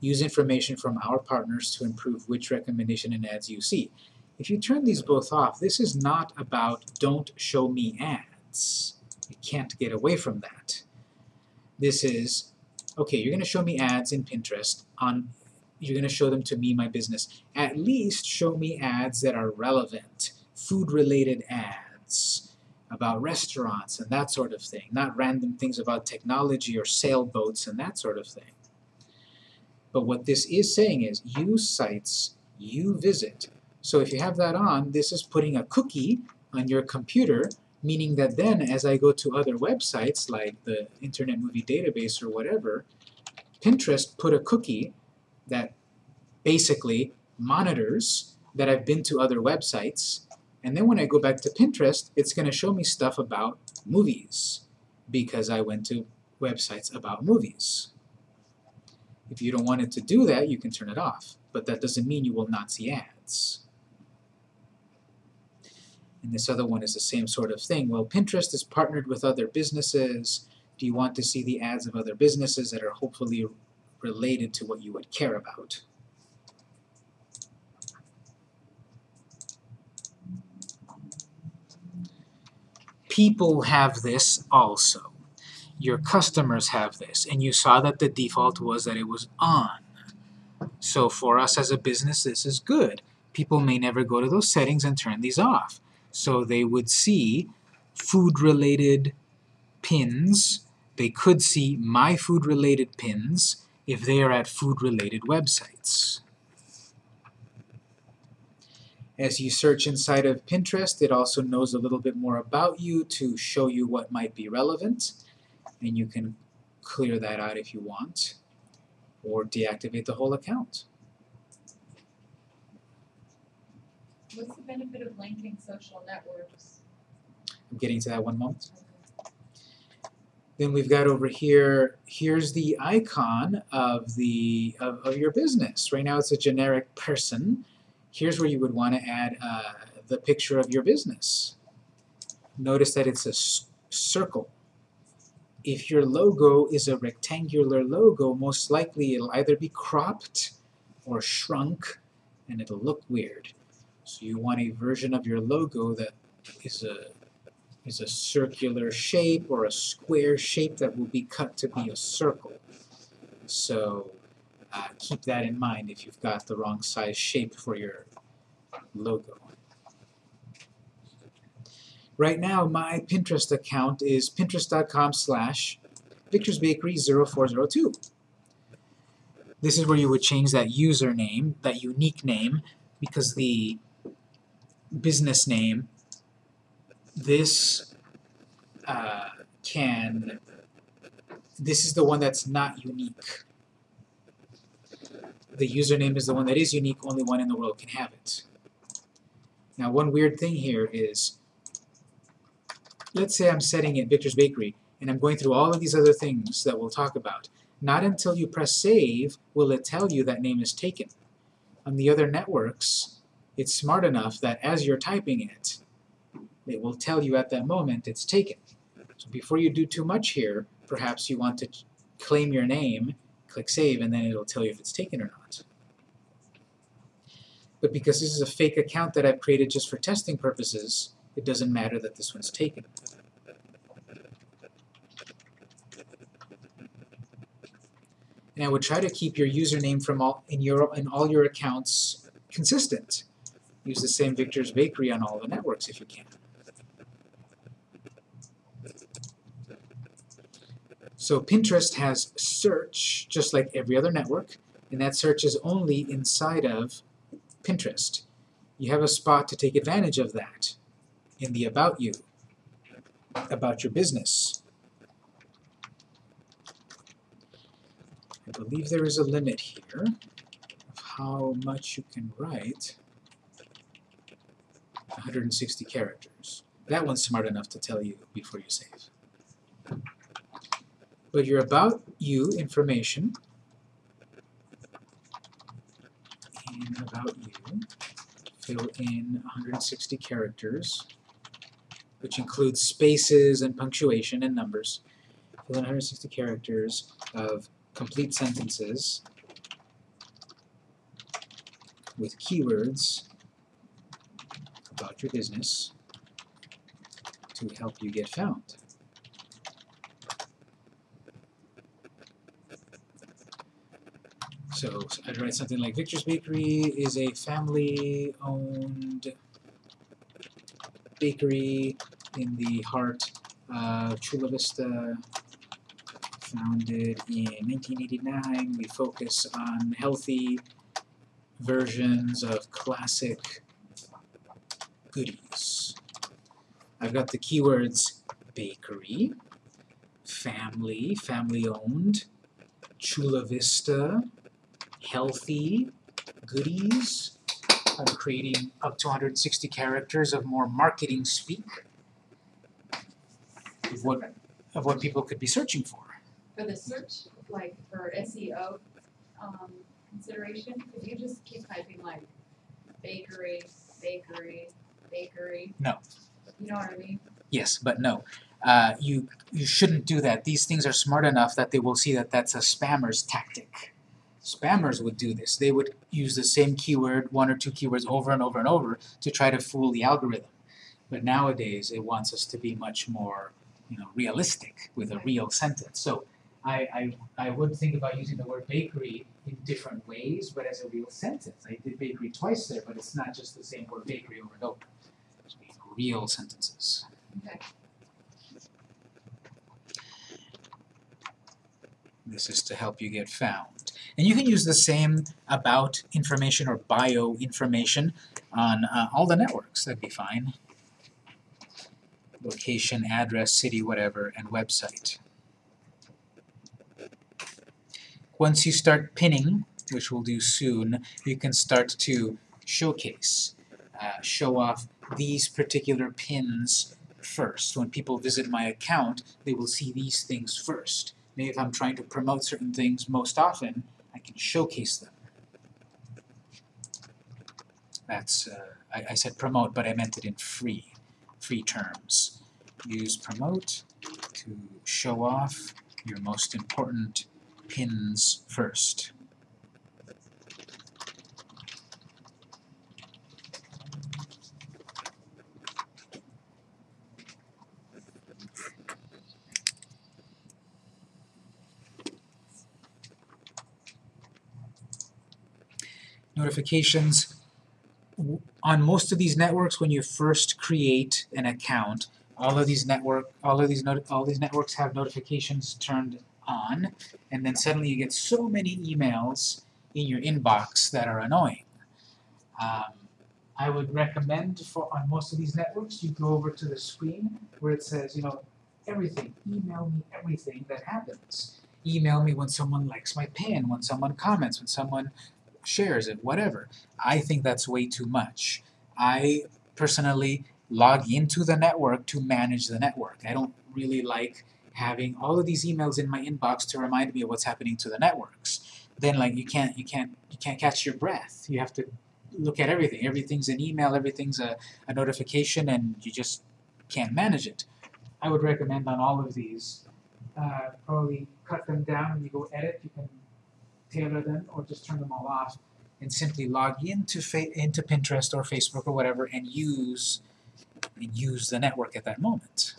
Use information from our partners to improve which recommendation and ads you see. If you turn these both off, this is not about don't show me ads. Can't get away from that. This is, okay, you're going to show me ads in Pinterest on, you're going to show them to me, my business. At least show me ads that are relevant, food-related ads about restaurants and that sort of thing, not random things about technology or sailboats and that sort of thing. But what this is saying is use sites you visit. So if you have that on, this is putting a cookie on your computer meaning that then as I go to other websites like the Internet Movie Database or whatever, Pinterest put a cookie that basically monitors that I've been to other websites, and then when I go back to Pinterest, it's going to show me stuff about movies because I went to websites about movies. If you don't want it to do that, you can turn it off, but that doesn't mean you will not see ads. And this other one is the same sort of thing. Well, Pinterest is partnered with other businesses. Do you want to see the ads of other businesses that are hopefully related to what you would care about? People have this also. Your customers have this, and you saw that the default was that it was on. So for us as a business, this is good. People may never go to those settings and turn these off. So they would see food-related pins. They could see my food-related pins if they are at food-related websites. As you search inside of Pinterest, it also knows a little bit more about you to show you what might be relevant, and you can clear that out if you want, or deactivate the whole account. What's the benefit of linking social networks? I'm getting to that one moment. Then we've got over here, here's the icon of the of, of your business. Right now it's a generic person. Here's where you would want to add uh, the picture of your business. Notice that it's a circle. If your logo is a rectangular logo, most likely it'll either be cropped or shrunk and it'll look weird. So you want a version of your logo that is a is a circular shape or a square shape that will be cut to be a circle. So uh, keep that in mind if you've got the wrong size shape for your logo. Right now, my Pinterest account is pinterest.com slash victorsbakery0402. This is where you would change that username, that unique name, because the business name, this uh, can, this is the one that's not unique. The username is the one that is unique, only one in the world can have it. Now one weird thing here is, let's say I'm setting it Victor's Bakery, and I'm going through all of these other things that we'll talk about. Not until you press save will it tell you that name is taken. On the other networks, it's smart enough that as you're typing it, it will tell you at that moment it's taken. So before you do too much here, perhaps you want to claim your name, click save, and then it'll tell you if it's taken or not. But because this is a fake account that I've created just for testing purposes, it doesn't matter that this one's taken. And I would try to keep your username from all in your in all your accounts consistent. Use the same Victor's Bakery on all the networks if you can. So Pinterest has search, just like every other network, and that search is only inside of Pinterest. You have a spot to take advantage of that in the About You, about your business. I believe there is a limit here of how much you can write. 160 characters. That one's smart enough to tell you before you save. But your About You information in About You, fill in 160 characters, which includes spaces and punctuation and numbers. Fill in 160 characters of complete sentences with keywords about your business to help you get found. So I'd write something like Victor's Bakery is a family-owned bakery in the heart of Chula Vista, founded in 1989. We focus on healthy versions of classic goodies. I've got the keywords bakery, family, family-owned, Chula Vista, Healthy, Goodies. I'm creating up to 160 characters of more marketing speak of what of what people could be searching for. For the search, like for SEO, um, consideration, could you just keep typing like bakery, bakery, bakery? No. You know what I mean? Yes, but no. Uh, you you shouldn't do that. These things are smart enough that they will see that that's a spammer's tactic. Spammers would do this. They would use the same keyword, one or two keywords over and over and over to try to fool the algorithm. But nowadays it wants us to be much more, you know, realistic with a real sentence. So I, I, I would think about using the word bakery in different ways, but as a real sentence. I did bakery twice there, but it's not just the same word bakery over and over. Real sentences. Okay. This is to help you get found. And you can use the same about information or bio information on uh, all the networks, that'd be fine. Location, address, city, whatever, and website. Once you start pinning, which we'll do soon, you can start to showcase, uh, show off these particular pins first. When people visit my account, they will see these things first. Maybe if I'm trying to promote certain things most often, I can showcase them. That's, uh, I, I said promote, but I meant it in free, free terms. Use promote to show off your most important pins first. Notifications on most of these networks when you first create an account. All of these network all of these all these networks have notifications turned on and then suddenly you get so many emails in your inbox that are annoying. Um, I would recommend for on most of these networks you go over to the screen where it says you know everything email me everything that happens. Email me when someone likes my pin when someone comments when someone shares it, whatever. I think that's way too much. I personally log into the network to manage the network. I don't really like having all of these emails in my inbox to remind me of what's happening to the networks. Then like you can't you can't you can't catch your breath. You have to look at everything. Everything's an email, everything's a, a notification and you just can't manage it. I would recommend on all of these, uh, probably cut them down when you go edit, you can tailor them or just turn them all off and simply log into into Pinterest or Facebook or whatever and use and use the network at that moment.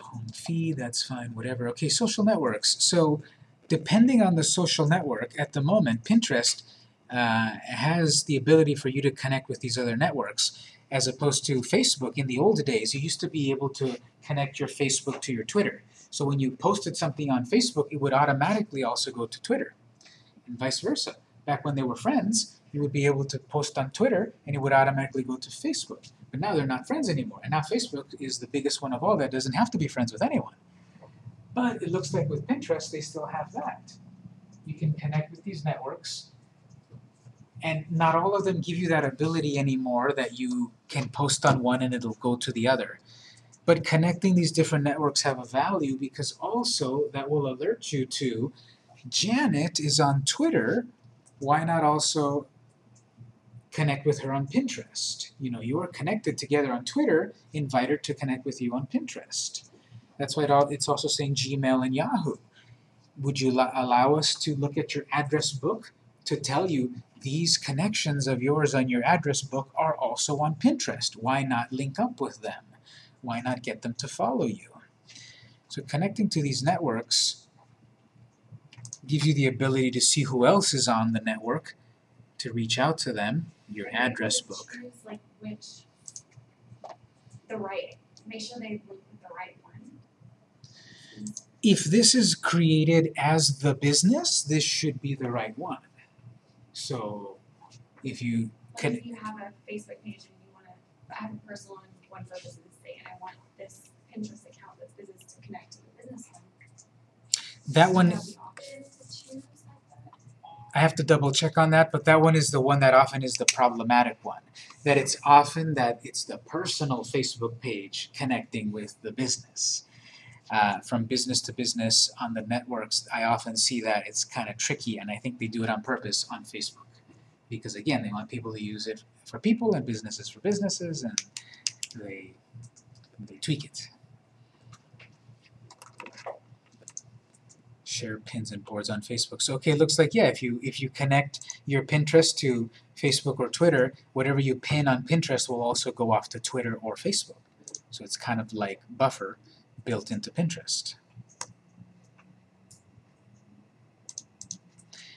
Home feed, that's fine, whatever. Okay, social networks. So depending on the social network, at the moment, Pinterest uh, has the ability for you to connect with these other networks as opposed to Facebook. In the old days, you used to be able to connect your Facebook to your Twitter. So when you posted something on Facebook, it would automatically also go to Twitter, and vice versa. Back when they were friends, you would be able to post on Twitter, and it would automatically go to Facebook. But now they're not friends anymore, and now Facebook is the biggest one of all that doesn't have to be friends with anyone. But it looks like with Pinterest, they still have that. You can connect with these networks, and not all of them give you that ability anymore that you can post on one and it'll go to the other. But connecting these different networks have a value because also that will alert you to Janet is on Twitter, why not also connect with her on Pinterest? You know, you are connected together on Twitter, invite her to connect with you on Pinterest. That's why it's also saying Gmail and Yahoo. Would you allow us to look at your address book to tell you these connections of yours on your address book are also on Pinterest? Why not link up with them? Why not get them to follow you? So connecting to these networks gives you the ability to see who else is on the network, to reach out to them, your address book. like which, the right, make sure they look with the right one. If this is created as the business, this should be the right one. So if you can... If you have a Facebook page and you want to... I have a personal one for business thing, and I want this Pinterest account that's business to connect to the business one. That one... I have to double check on that, but that one is the one that often is the problematic one. That it's often that it's the personal Facebook page connecting with the business. Uh, from business to business on the networks, I often see that it's kind of tricky, and I think they do it on purpose on Facebook. Because again, they want people to use it for people and businesses for businesses, and they they tweak it. Share pins and boards on Facebook. So okay, it looks like yeah, if you if you connect your Pinterest to Facebook or Twitter, whatever you pin on Pinterest will also go off to Twitter or Facebook. So it's kind of like buffer built into Pinterest.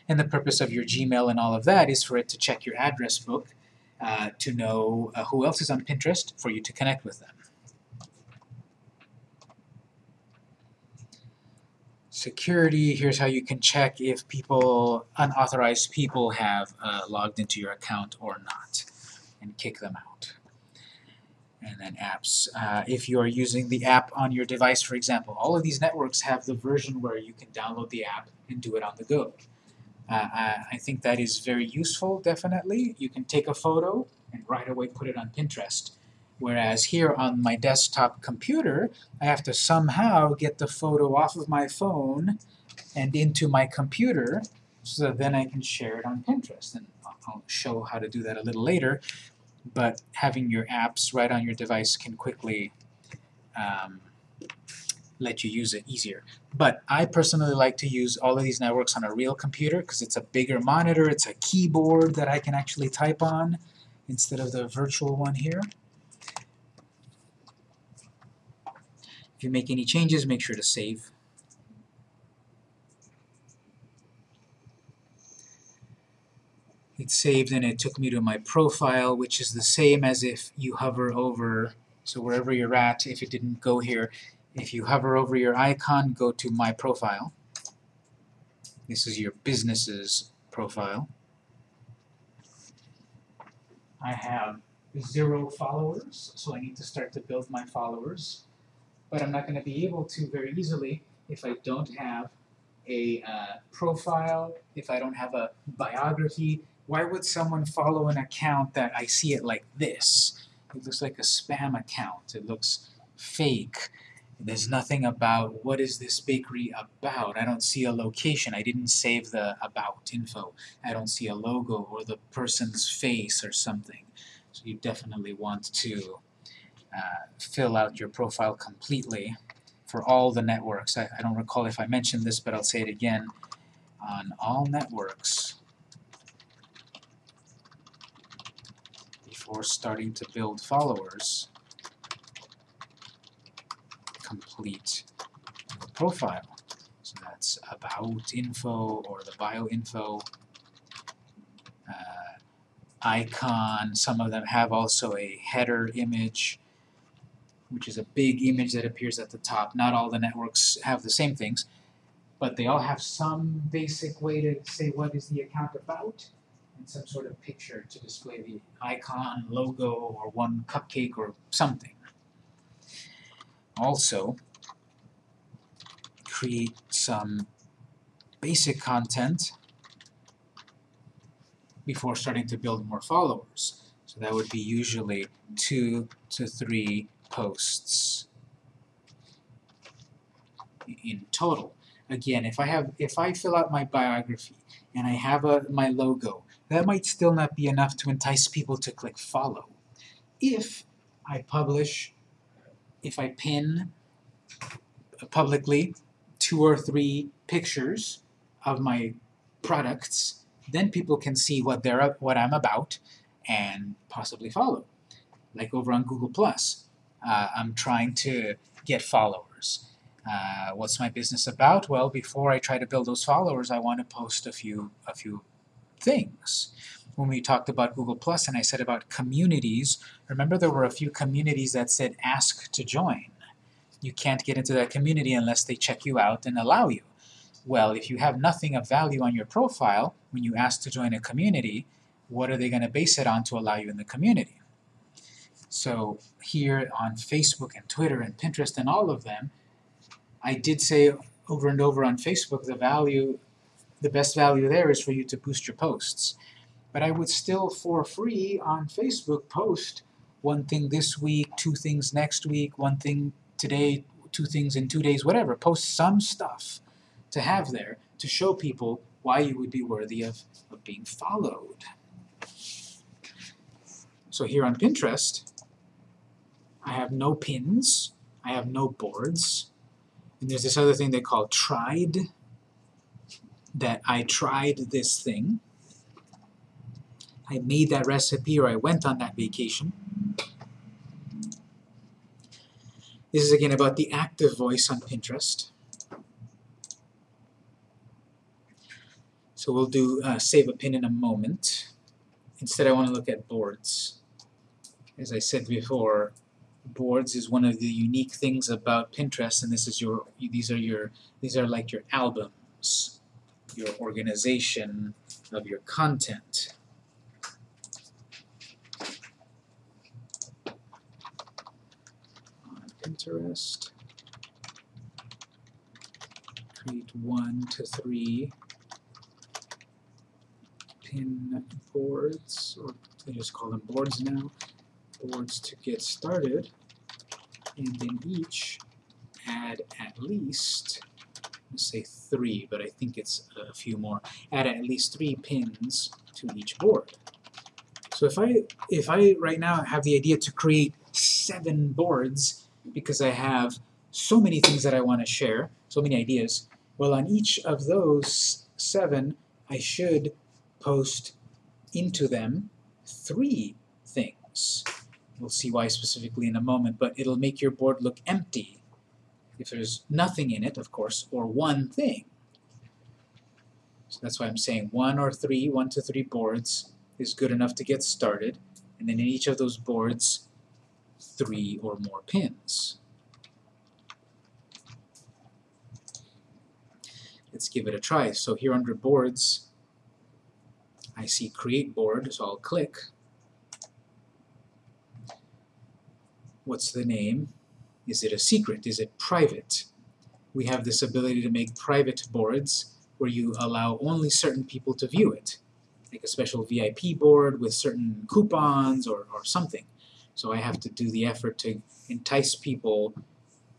And the purpose of your Gmail and all of that is for it to check your address book uh, to know uh, who else is on Pinterest for you to connect with them. Security, here's how you can check if people, unauthorized people have uh, logged into your account or not and kick them out. And then apps, uh, if you are using the app on your device, for example, all of these networks have the version where you can download the app and do it on the go. Uh, I, I think that is very useful, definitely. You can take a photo and right away put it on Pinterest. Whereas here on my desktop computer, I have to somehow get the photo off of my phone and into my computer so then I can share it on Pinterest. And I'll show how to do that a little later. But having your apps right on your device can quickly um, let you use it easier. But I personally like to use all of these networks on a real computer because it's a bigger monitor, it's a keyboard that I can actually type on instead of the virtual one here. If you make any changes, make sure to save. It's saved and it took me to my profile, which is the same as if you hover over, so wherever you're at, if it didn't go here, if you hover over your icon, go to My Profile. This is your business's profile. I have zero followers, so I need to start to build my followers. But I'm not going to be able to very easily if I don't have a uh, profile, if I don't have a biography. Why would someone follow an account that I see it like this? It looks like a spam account. It looks fake. There's nothing about what is this bakery about. I don't see a location. I didn't save the about info. I don't see a logo or the person's face or something. So you definitely want to uh, fill out your profile completely for all the networks. I, I don't recall if I mentioned this, but I'll say it again. On all networks, before starting to build followers, complete profile. So that's about info or the bio info, uh, icon. Some of them have also a header image, which is a big image that appears at the top. Not all the networks have the same things, but they all have some basic way to say what is the account about and some sort of picture to display the icon, logo, or one cupcake or something. Also, create some basic content before starting to build more followers. So that would be usually two to three posts in total. Again, if I have if I fill out my biography and I have a my logo, that might still not be enough to entice people to click follow. If I publish if I pin publicly two or three pictures of my products, then people can see what they're what I'm about and possibly follow. Like over on Google Plus, uh, I'm trying to get followers. Uh, what's my business about? Well, before I try to build those followers, I want to post a few a few things. When we talked about Google Plus and I said about communities, remember there were a few communities that said ask to join. You can't get into that community unless they check you out and allow you. Well, if you have nothing of value on your profile, when you ask to join a community, what are they going to base it on to allow you in the community? So here on Facebook and Twitter and Pinterest and all of them, I did say, over and over on Facebook, the value, the best value there is for you to boost your posts. But I would still, for free on Facebook, post one thing this week, two things next week, one thing today, two things in two days, whatever. Post some stuff to have there to show people why you would be worthy of, of being followed. So here on Pinterest, I have no pins, I have no boards, and there's this other thing they call tried, that I tried this thing. I made that recipe or I went on that vacation. This is again about the active voice on Pinterest. So we'll do uh, save a pin in a moment. Instead I want to look at boards. As I said before, boards is one of the unique things about Pinterest and this is your these are your these are like your albums, your organization of your content. On Pinterest. Create one to three pin boards, or they just call them boards now, boards to get started, and then each add at least, say three, but I think it's a few more, add at least three pins to each board. So if I, if I right now have the idea to create seven boards because I have so many things that I want to share, so many ideas, well on each of those seven I should post into them three things. We'll see why specifically in a moment, but it'll make your board look empty if there's nothing in it, of course, or one thing. So that's why I'm saying one or three, one to three boards is good enough to get started, and then in each of those boards, three or more pins. Let's give it a try. So here under boards, I see create board, so I'll click. What's the name? Is it a secret? Is it private? We have this ability to make private boards where you allow only certain people to view it. Like a special VIP board with certain coupons or, or something. So I have to do the effort to entice people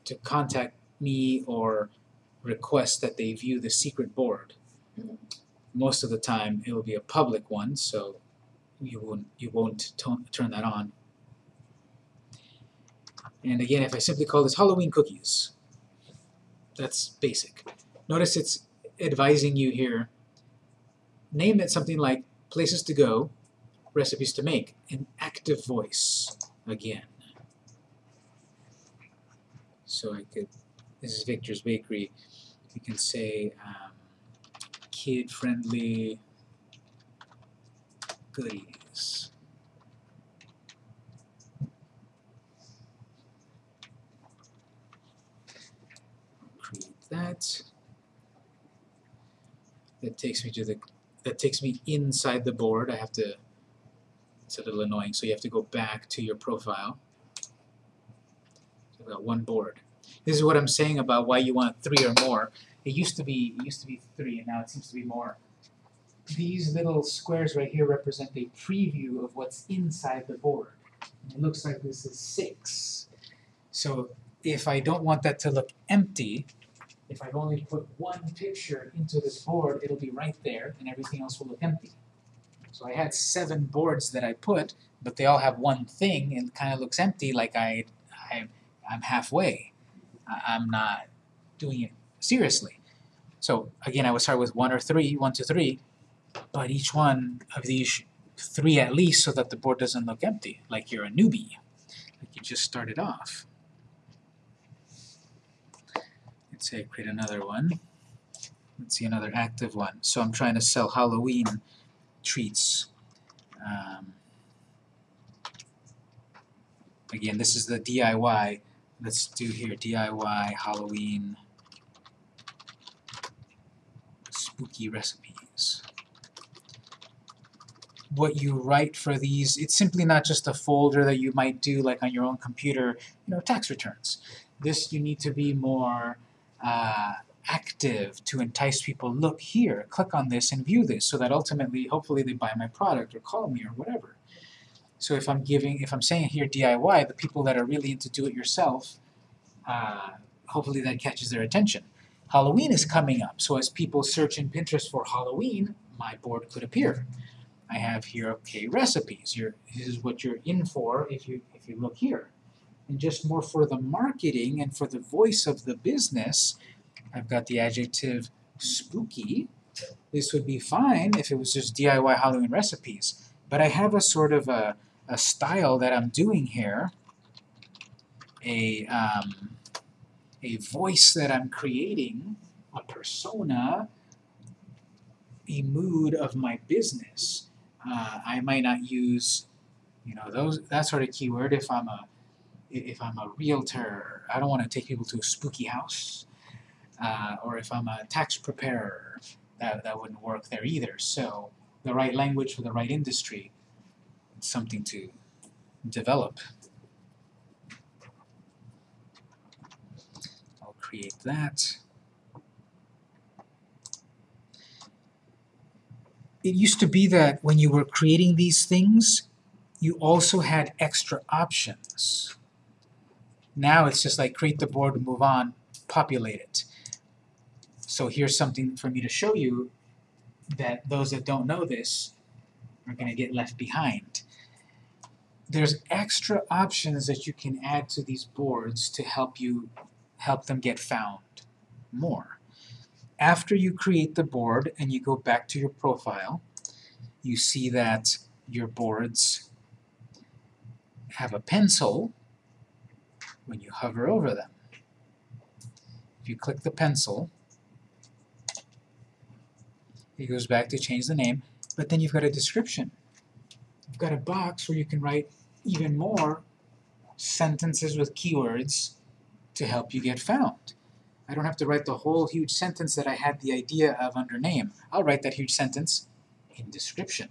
to contact me or request that they view the secret board most of the time it will be a public one, so you won't you won't turn that on. And again, if I simply call this Halloween cookies, that's basic. Notice it's advising you here. Name it something like places to go, recipes to make, an active voice again. So I could, this is Victor's Bakery, you can say, um, kid-friendly goodies. Create that. That takes me to the that takes me inside the board. I have to it's a little annoying, so you have to go back to your profile. So I've got one board. This is what I'm saying about why you want three or more. It used to be it used to be three, and now it seems to be more. These little squares right here represent a preview of what's inside the board. And it looks like this is six. So if I don't want that to look empty, if I've only put one picture into this board, it'll be right there, and everything else will look empty. So I had seven boards that I put, but they all have one thing, and it kind of looks empty, like I, I, I'm halfway. I, I'm not doing it seriously. So again, I would start with one or three, one to three, but each one of these three at least so that the board doesn't look empty, like you're a newbie, like you just started off. Let's say create another one. Let's see another active one. So I'm trying to sell Halloween treats. Um, again, this is the DIY. Let's do here DIY Halloween spooky recipes. What you write for these, it's simply not just a folder that you might do like on your own computer, you know, tax returns. This you need to be more uh, active to entice people, look here, click on this and view this, so that ultimately, hopefully they buy my product or call me or whatever. So if I'm giving, if I'm saying here DIY, the people that are really into do-it-yourself, uh, hopefully that catches their attention. Halloween is coming up, so as people search in Pinterest for Halloween, my board could appear. I have here, okay, recipes. You're, this is what you're in for if you if you look here. And just more for the marketing and for the voice of the business, I've got the adjective spooky. This would be fine if it was just DIY Halloween recipes. But I have a sort of a, a style that I'm doing here, a, um, a voice that I'm creating, a persona, a mood of my business. Uh, I might not use, you know, those that sort of keyword if I'm a if I'm a realtor. I don't want to take people to a spooky house. Uh, or if I'm a tax preparer, that that wouldn't work there either. So the right language for the right industry, something to develop. I'll create that. It used to be that when you were creating these things, you also had extra options. Now it's just like create the board, move on, populate it. So here's something for me to show you that those that don't know this are going to get left behind. There's extra options that you can add to these boards to help you help them get found more. After you create the board and you go back to your profile, you see that your boards have a pencil when you hover over them. If you click the pencil, it goes back to change the name, but then you've got a description. You've got a box where you can write even more sentences with keywords to help you get found. I don't have to write the whole huge sentence that I had the idea of under name. I'll write that huge sentence in description.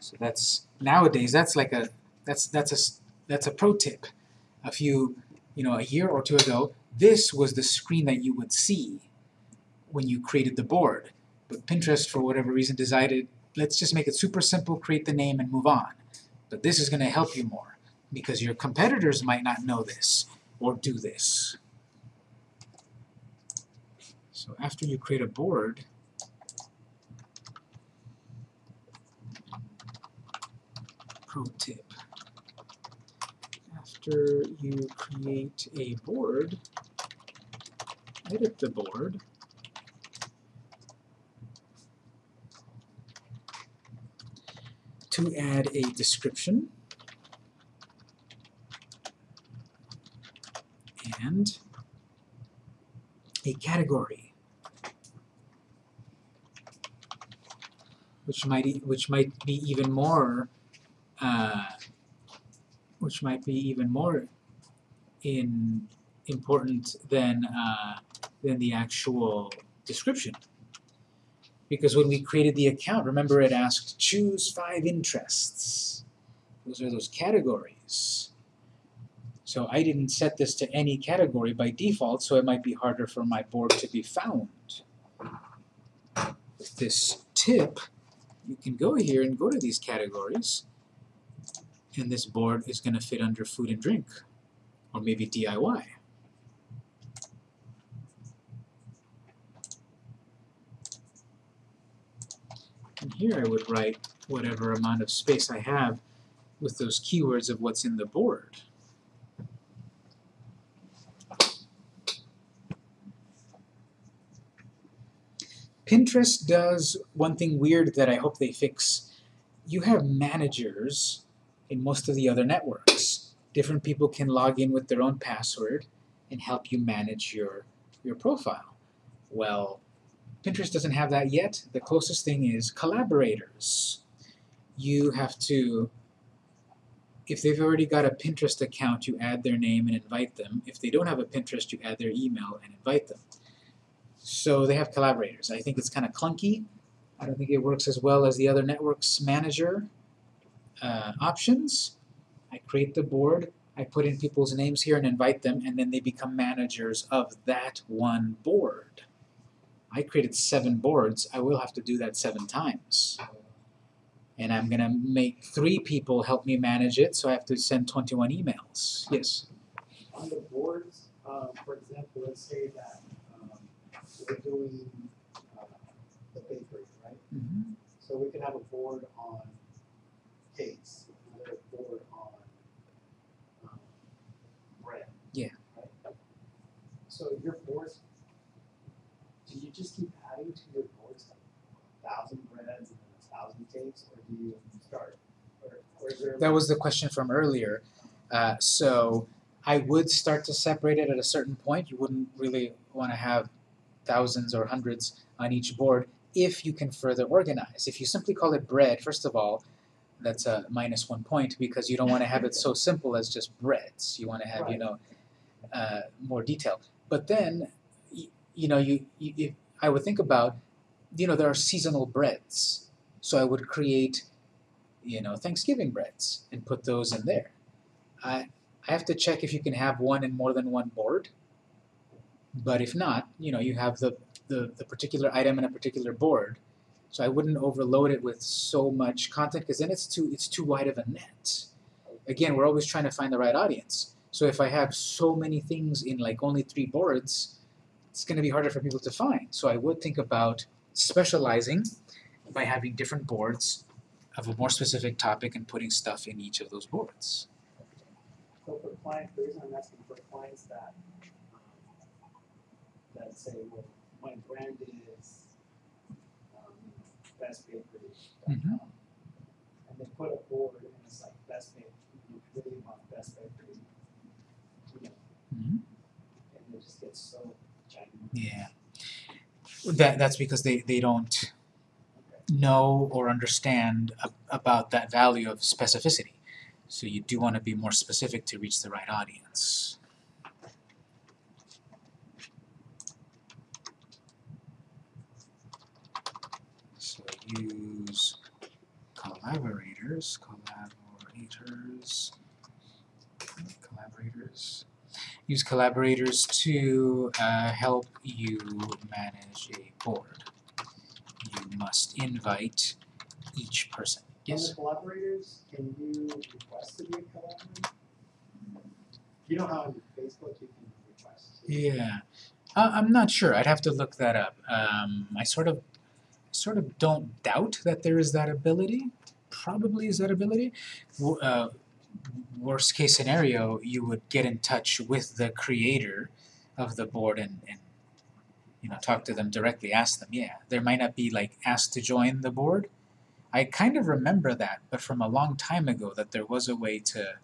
So that's nowadays that's like a that's that's a that's a pro tip. A few you know a year or two ago, this was the screen that you would see when you created the board. But Pinterest, for whatever reason, decided let's just make it super simple, create the name, and move on. But this is going to help you more because your competitors might not know this or do this. So after you create a board, pro tip. After you create a board, edit the board, to add a description. And a category, which might e which might be even more uh, which might be even more in important than uh, than the actual description. Because when we created the account, remember it asked choose five interests. Those are those categories. So I didn't set this to any category by default, so it might be harder for my board to be found. With this tip, you can go here and go to these categories, and this board is going to fit under food and drink, or maybe DIY. And here I would write whatever amount of space I have with those keywords of what's in the board. Pinterest does one thing weird that I hope they fix. You have managers in most of the other networks. Different people can log in with their own password and help you manage your, your profile. Well, Pinterest doesn't have that yet. The closest thing is collaborators. You have to, if they've already got a Pinterest account, you add their name and invite them. If they don't have a Pinterest, you add their email and invite them. So they have collaborators. I think it's kind of clunky. I don't think it works as well as the other networks manager uh, options. I create the board, I put in people's names here and invite them, and then they become managers of that one board. I created seven boards, I will have to do that seven times. And I'm gonna make three people help me manage it, so I have to send twenty-one emails. Yes? on the boards, um, for example, let's say that, um, we're doing, uh, the bakery, right? Mm-hmm. So we can have a board on cakes, another board on, um, bread. Yeah. Right? So your boards, do you just keep adding to your boards, like a thousand breads and then a thousand cakes, or do you start, or, or is there? That was the question from earlier. Uh, so I would start to separate it at a certain point. You wouldn't really want to have thousands or hundreds on each board if you can further organize. If you simply call it bread, first of all, that's a minus one point because you don't want to have it so simple as just breads. You want to have, you know, uh, more detail. But then, y- you know, you, you if, I would think about, you know, there are seasonal breads. So I would create, you know, Thanksgiving breads and put those in there. I I have to check if you can have one in more than one board. But if not, you know, you have the, the, the particular item in a particular board. So I wouldn't overload it with so much content because then it's too it's too wide of a net. Again, we're always trying to find the right audience. So if I have so many things in like only three boards, it's going to be harder for people to find. So I would think about specializing by having different boards of a more specific topic and putting stuff in each of those boards. So for clients, the reason I'm asking for clients that, um, that say, well, my brand is, bestbakery.com. Mhm. And they put a board and it's like best bakery, you really want best bakery, you know, Mhm. and it just gets so. Yeah. That that's because they, they don't know or understand a, about that value of specificity. So you do want to be more specific to reach the right audience. So use collaborators, collaborators, collaborators. Use collaborators to uh, help you manage a board. You must invite each person. Yes? the collaborators, can you request to be a collaborator? You know how on Facebook you can request? to- Yeah, uh, I'm not sure. I'd have to look that up. Um, I sort of, sort of don't doubt that there is that ability. Probably is that ability. Uh, worst case scenario, you would get in touch with the creator of the board and, and you know talk to them directly. Ask them. Yeah, there might not be like asked to join the board. I kind of remember that, but from a long time ago, that there was a way to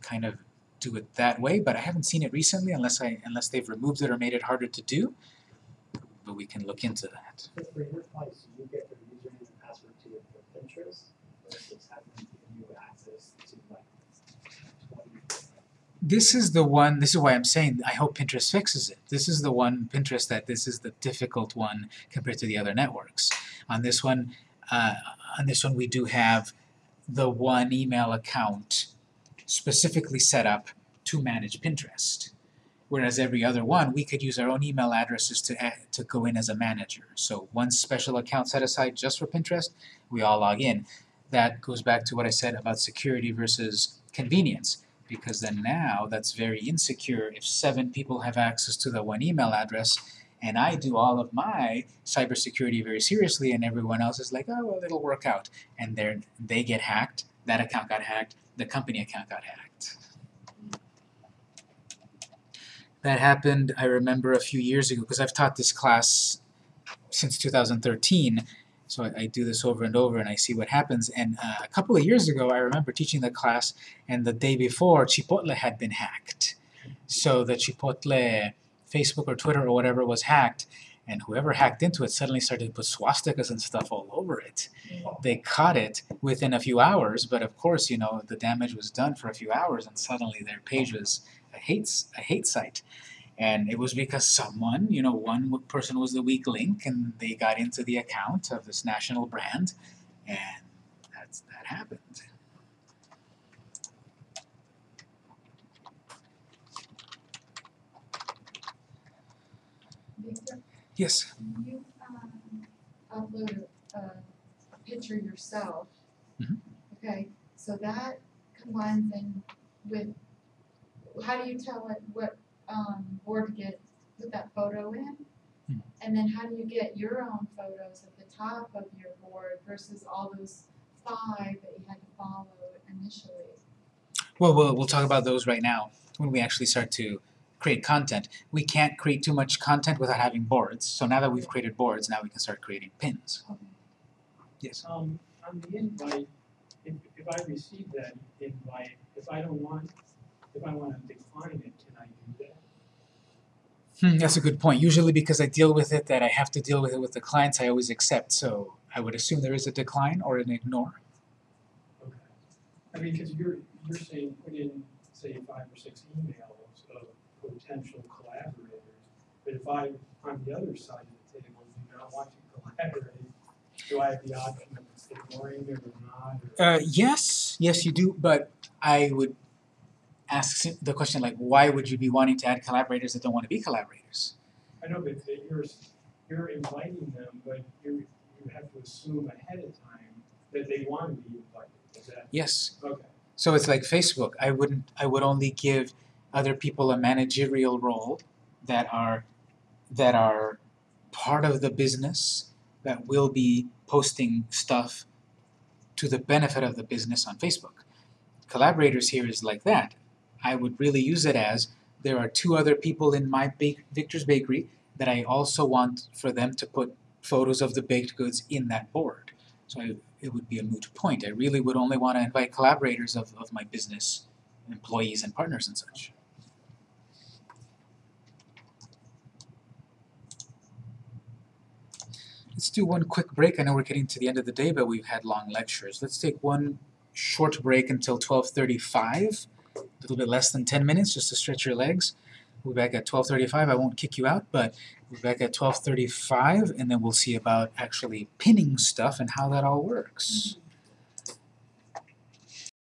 kind of do it that way, but I haven't seen it recently unless I unless they've removed it or made it harder to do. But we can look into that. For your clients, you get their username and password to your Pinterest versus having you access to like. This is the one. This is why I'm saying I hope Pinterest fixes it. This is the one Pinterest that this is the difficult one compared to the other networks. On this one, uh, on this one we do have the one email account specifically set up to manage Pinterest. Whereas every other one, we could use our own email addresses to add, to go in as a manager. So one special account set aside just for Pinterest, we all log in. That goes back to what I said about security versus convenience because then now that's very insecure if seven people have access to the one email address and I do all of my cybersecurity very seriously and everyone else is like, oh well it'll work out and they they get hacked, that account got hacked, the company account got hacked. That happened, I remember a few years ago, because I've taught this class since 2013, so I, I do this over and over and I see what happens. And uh, a couple of years ago, I remember teaching the class, and the day before, Chipotle had been hacked. So the Chipotle Facebook or Twitter or whatever was hacked, and whoever hacked into it suddenly started to put swastikas and stuff all over it. They caught it within a few hours, but of course, you know, the damage was done for a few hours, and suddenly their page was hate a hate site, and it was because someone, you know, one person was the weak link, and they got into the account of this national brand, and that's that happened. Victor, yes. You um, upload a picture yourself. Mm -hmm. Okay, so that combines in with how do you tell it what, um, board to get, put that photo in? Hmm. And then how do you get your own photos at the top of your board versus all those five that you had to follow initially? Well, we'll we'll talk about those right now when we actually start to create content. We can't create too much content without having boards. So now that we've created boards, now we can start creating pins. Yes. Um, on the invite, if, if I receive that invite, if I don't want, if I wanna decline it, can I do that? Hmm, that's a good point. Usually because I deal with it that I have to deal with it with the clients, I always accept. So I would assume there is a decline or an ignore. Okay. I mean, cause you're, you're saying put in, say, five or six emails of potential collaborators, but if I, on the other side of the table, do not want to collaborate, do I have the option of ignoring it or not, or? Uh, yes, yes, you do. But I would ask sim- the question like, why would you be wanting to add collaborators that don't want to be collaborators? I know, but that you're, you're inviting them, but you, you have to assume ahead of time that they want to be invited, is that, Yes. okay, So it's like Facebook. I wouldn't. I would only give other people a managerial role that are that are part of the business that will be posting stuff to the benefit of the business on Facebook. Collaborators here is like that. I would really use it as there are two other people in my bake, Victor's Bakery that I also want for them to put photos of the baked goods in that board. So I, it would be a moot point. I really would only want to invite collaborators of, of my business, employees and partners and such. Let's do one quick break. I know we're getting to the end of the day, but we've had long lectures. Let's take one short break until 12:35, a little bit less than 10 minutes, just to stretch your legs. We'll be back at 12:35. I won't kick you out, but we'll be back at 12:35, and then we'll see about actually pinning stuff and how that all works.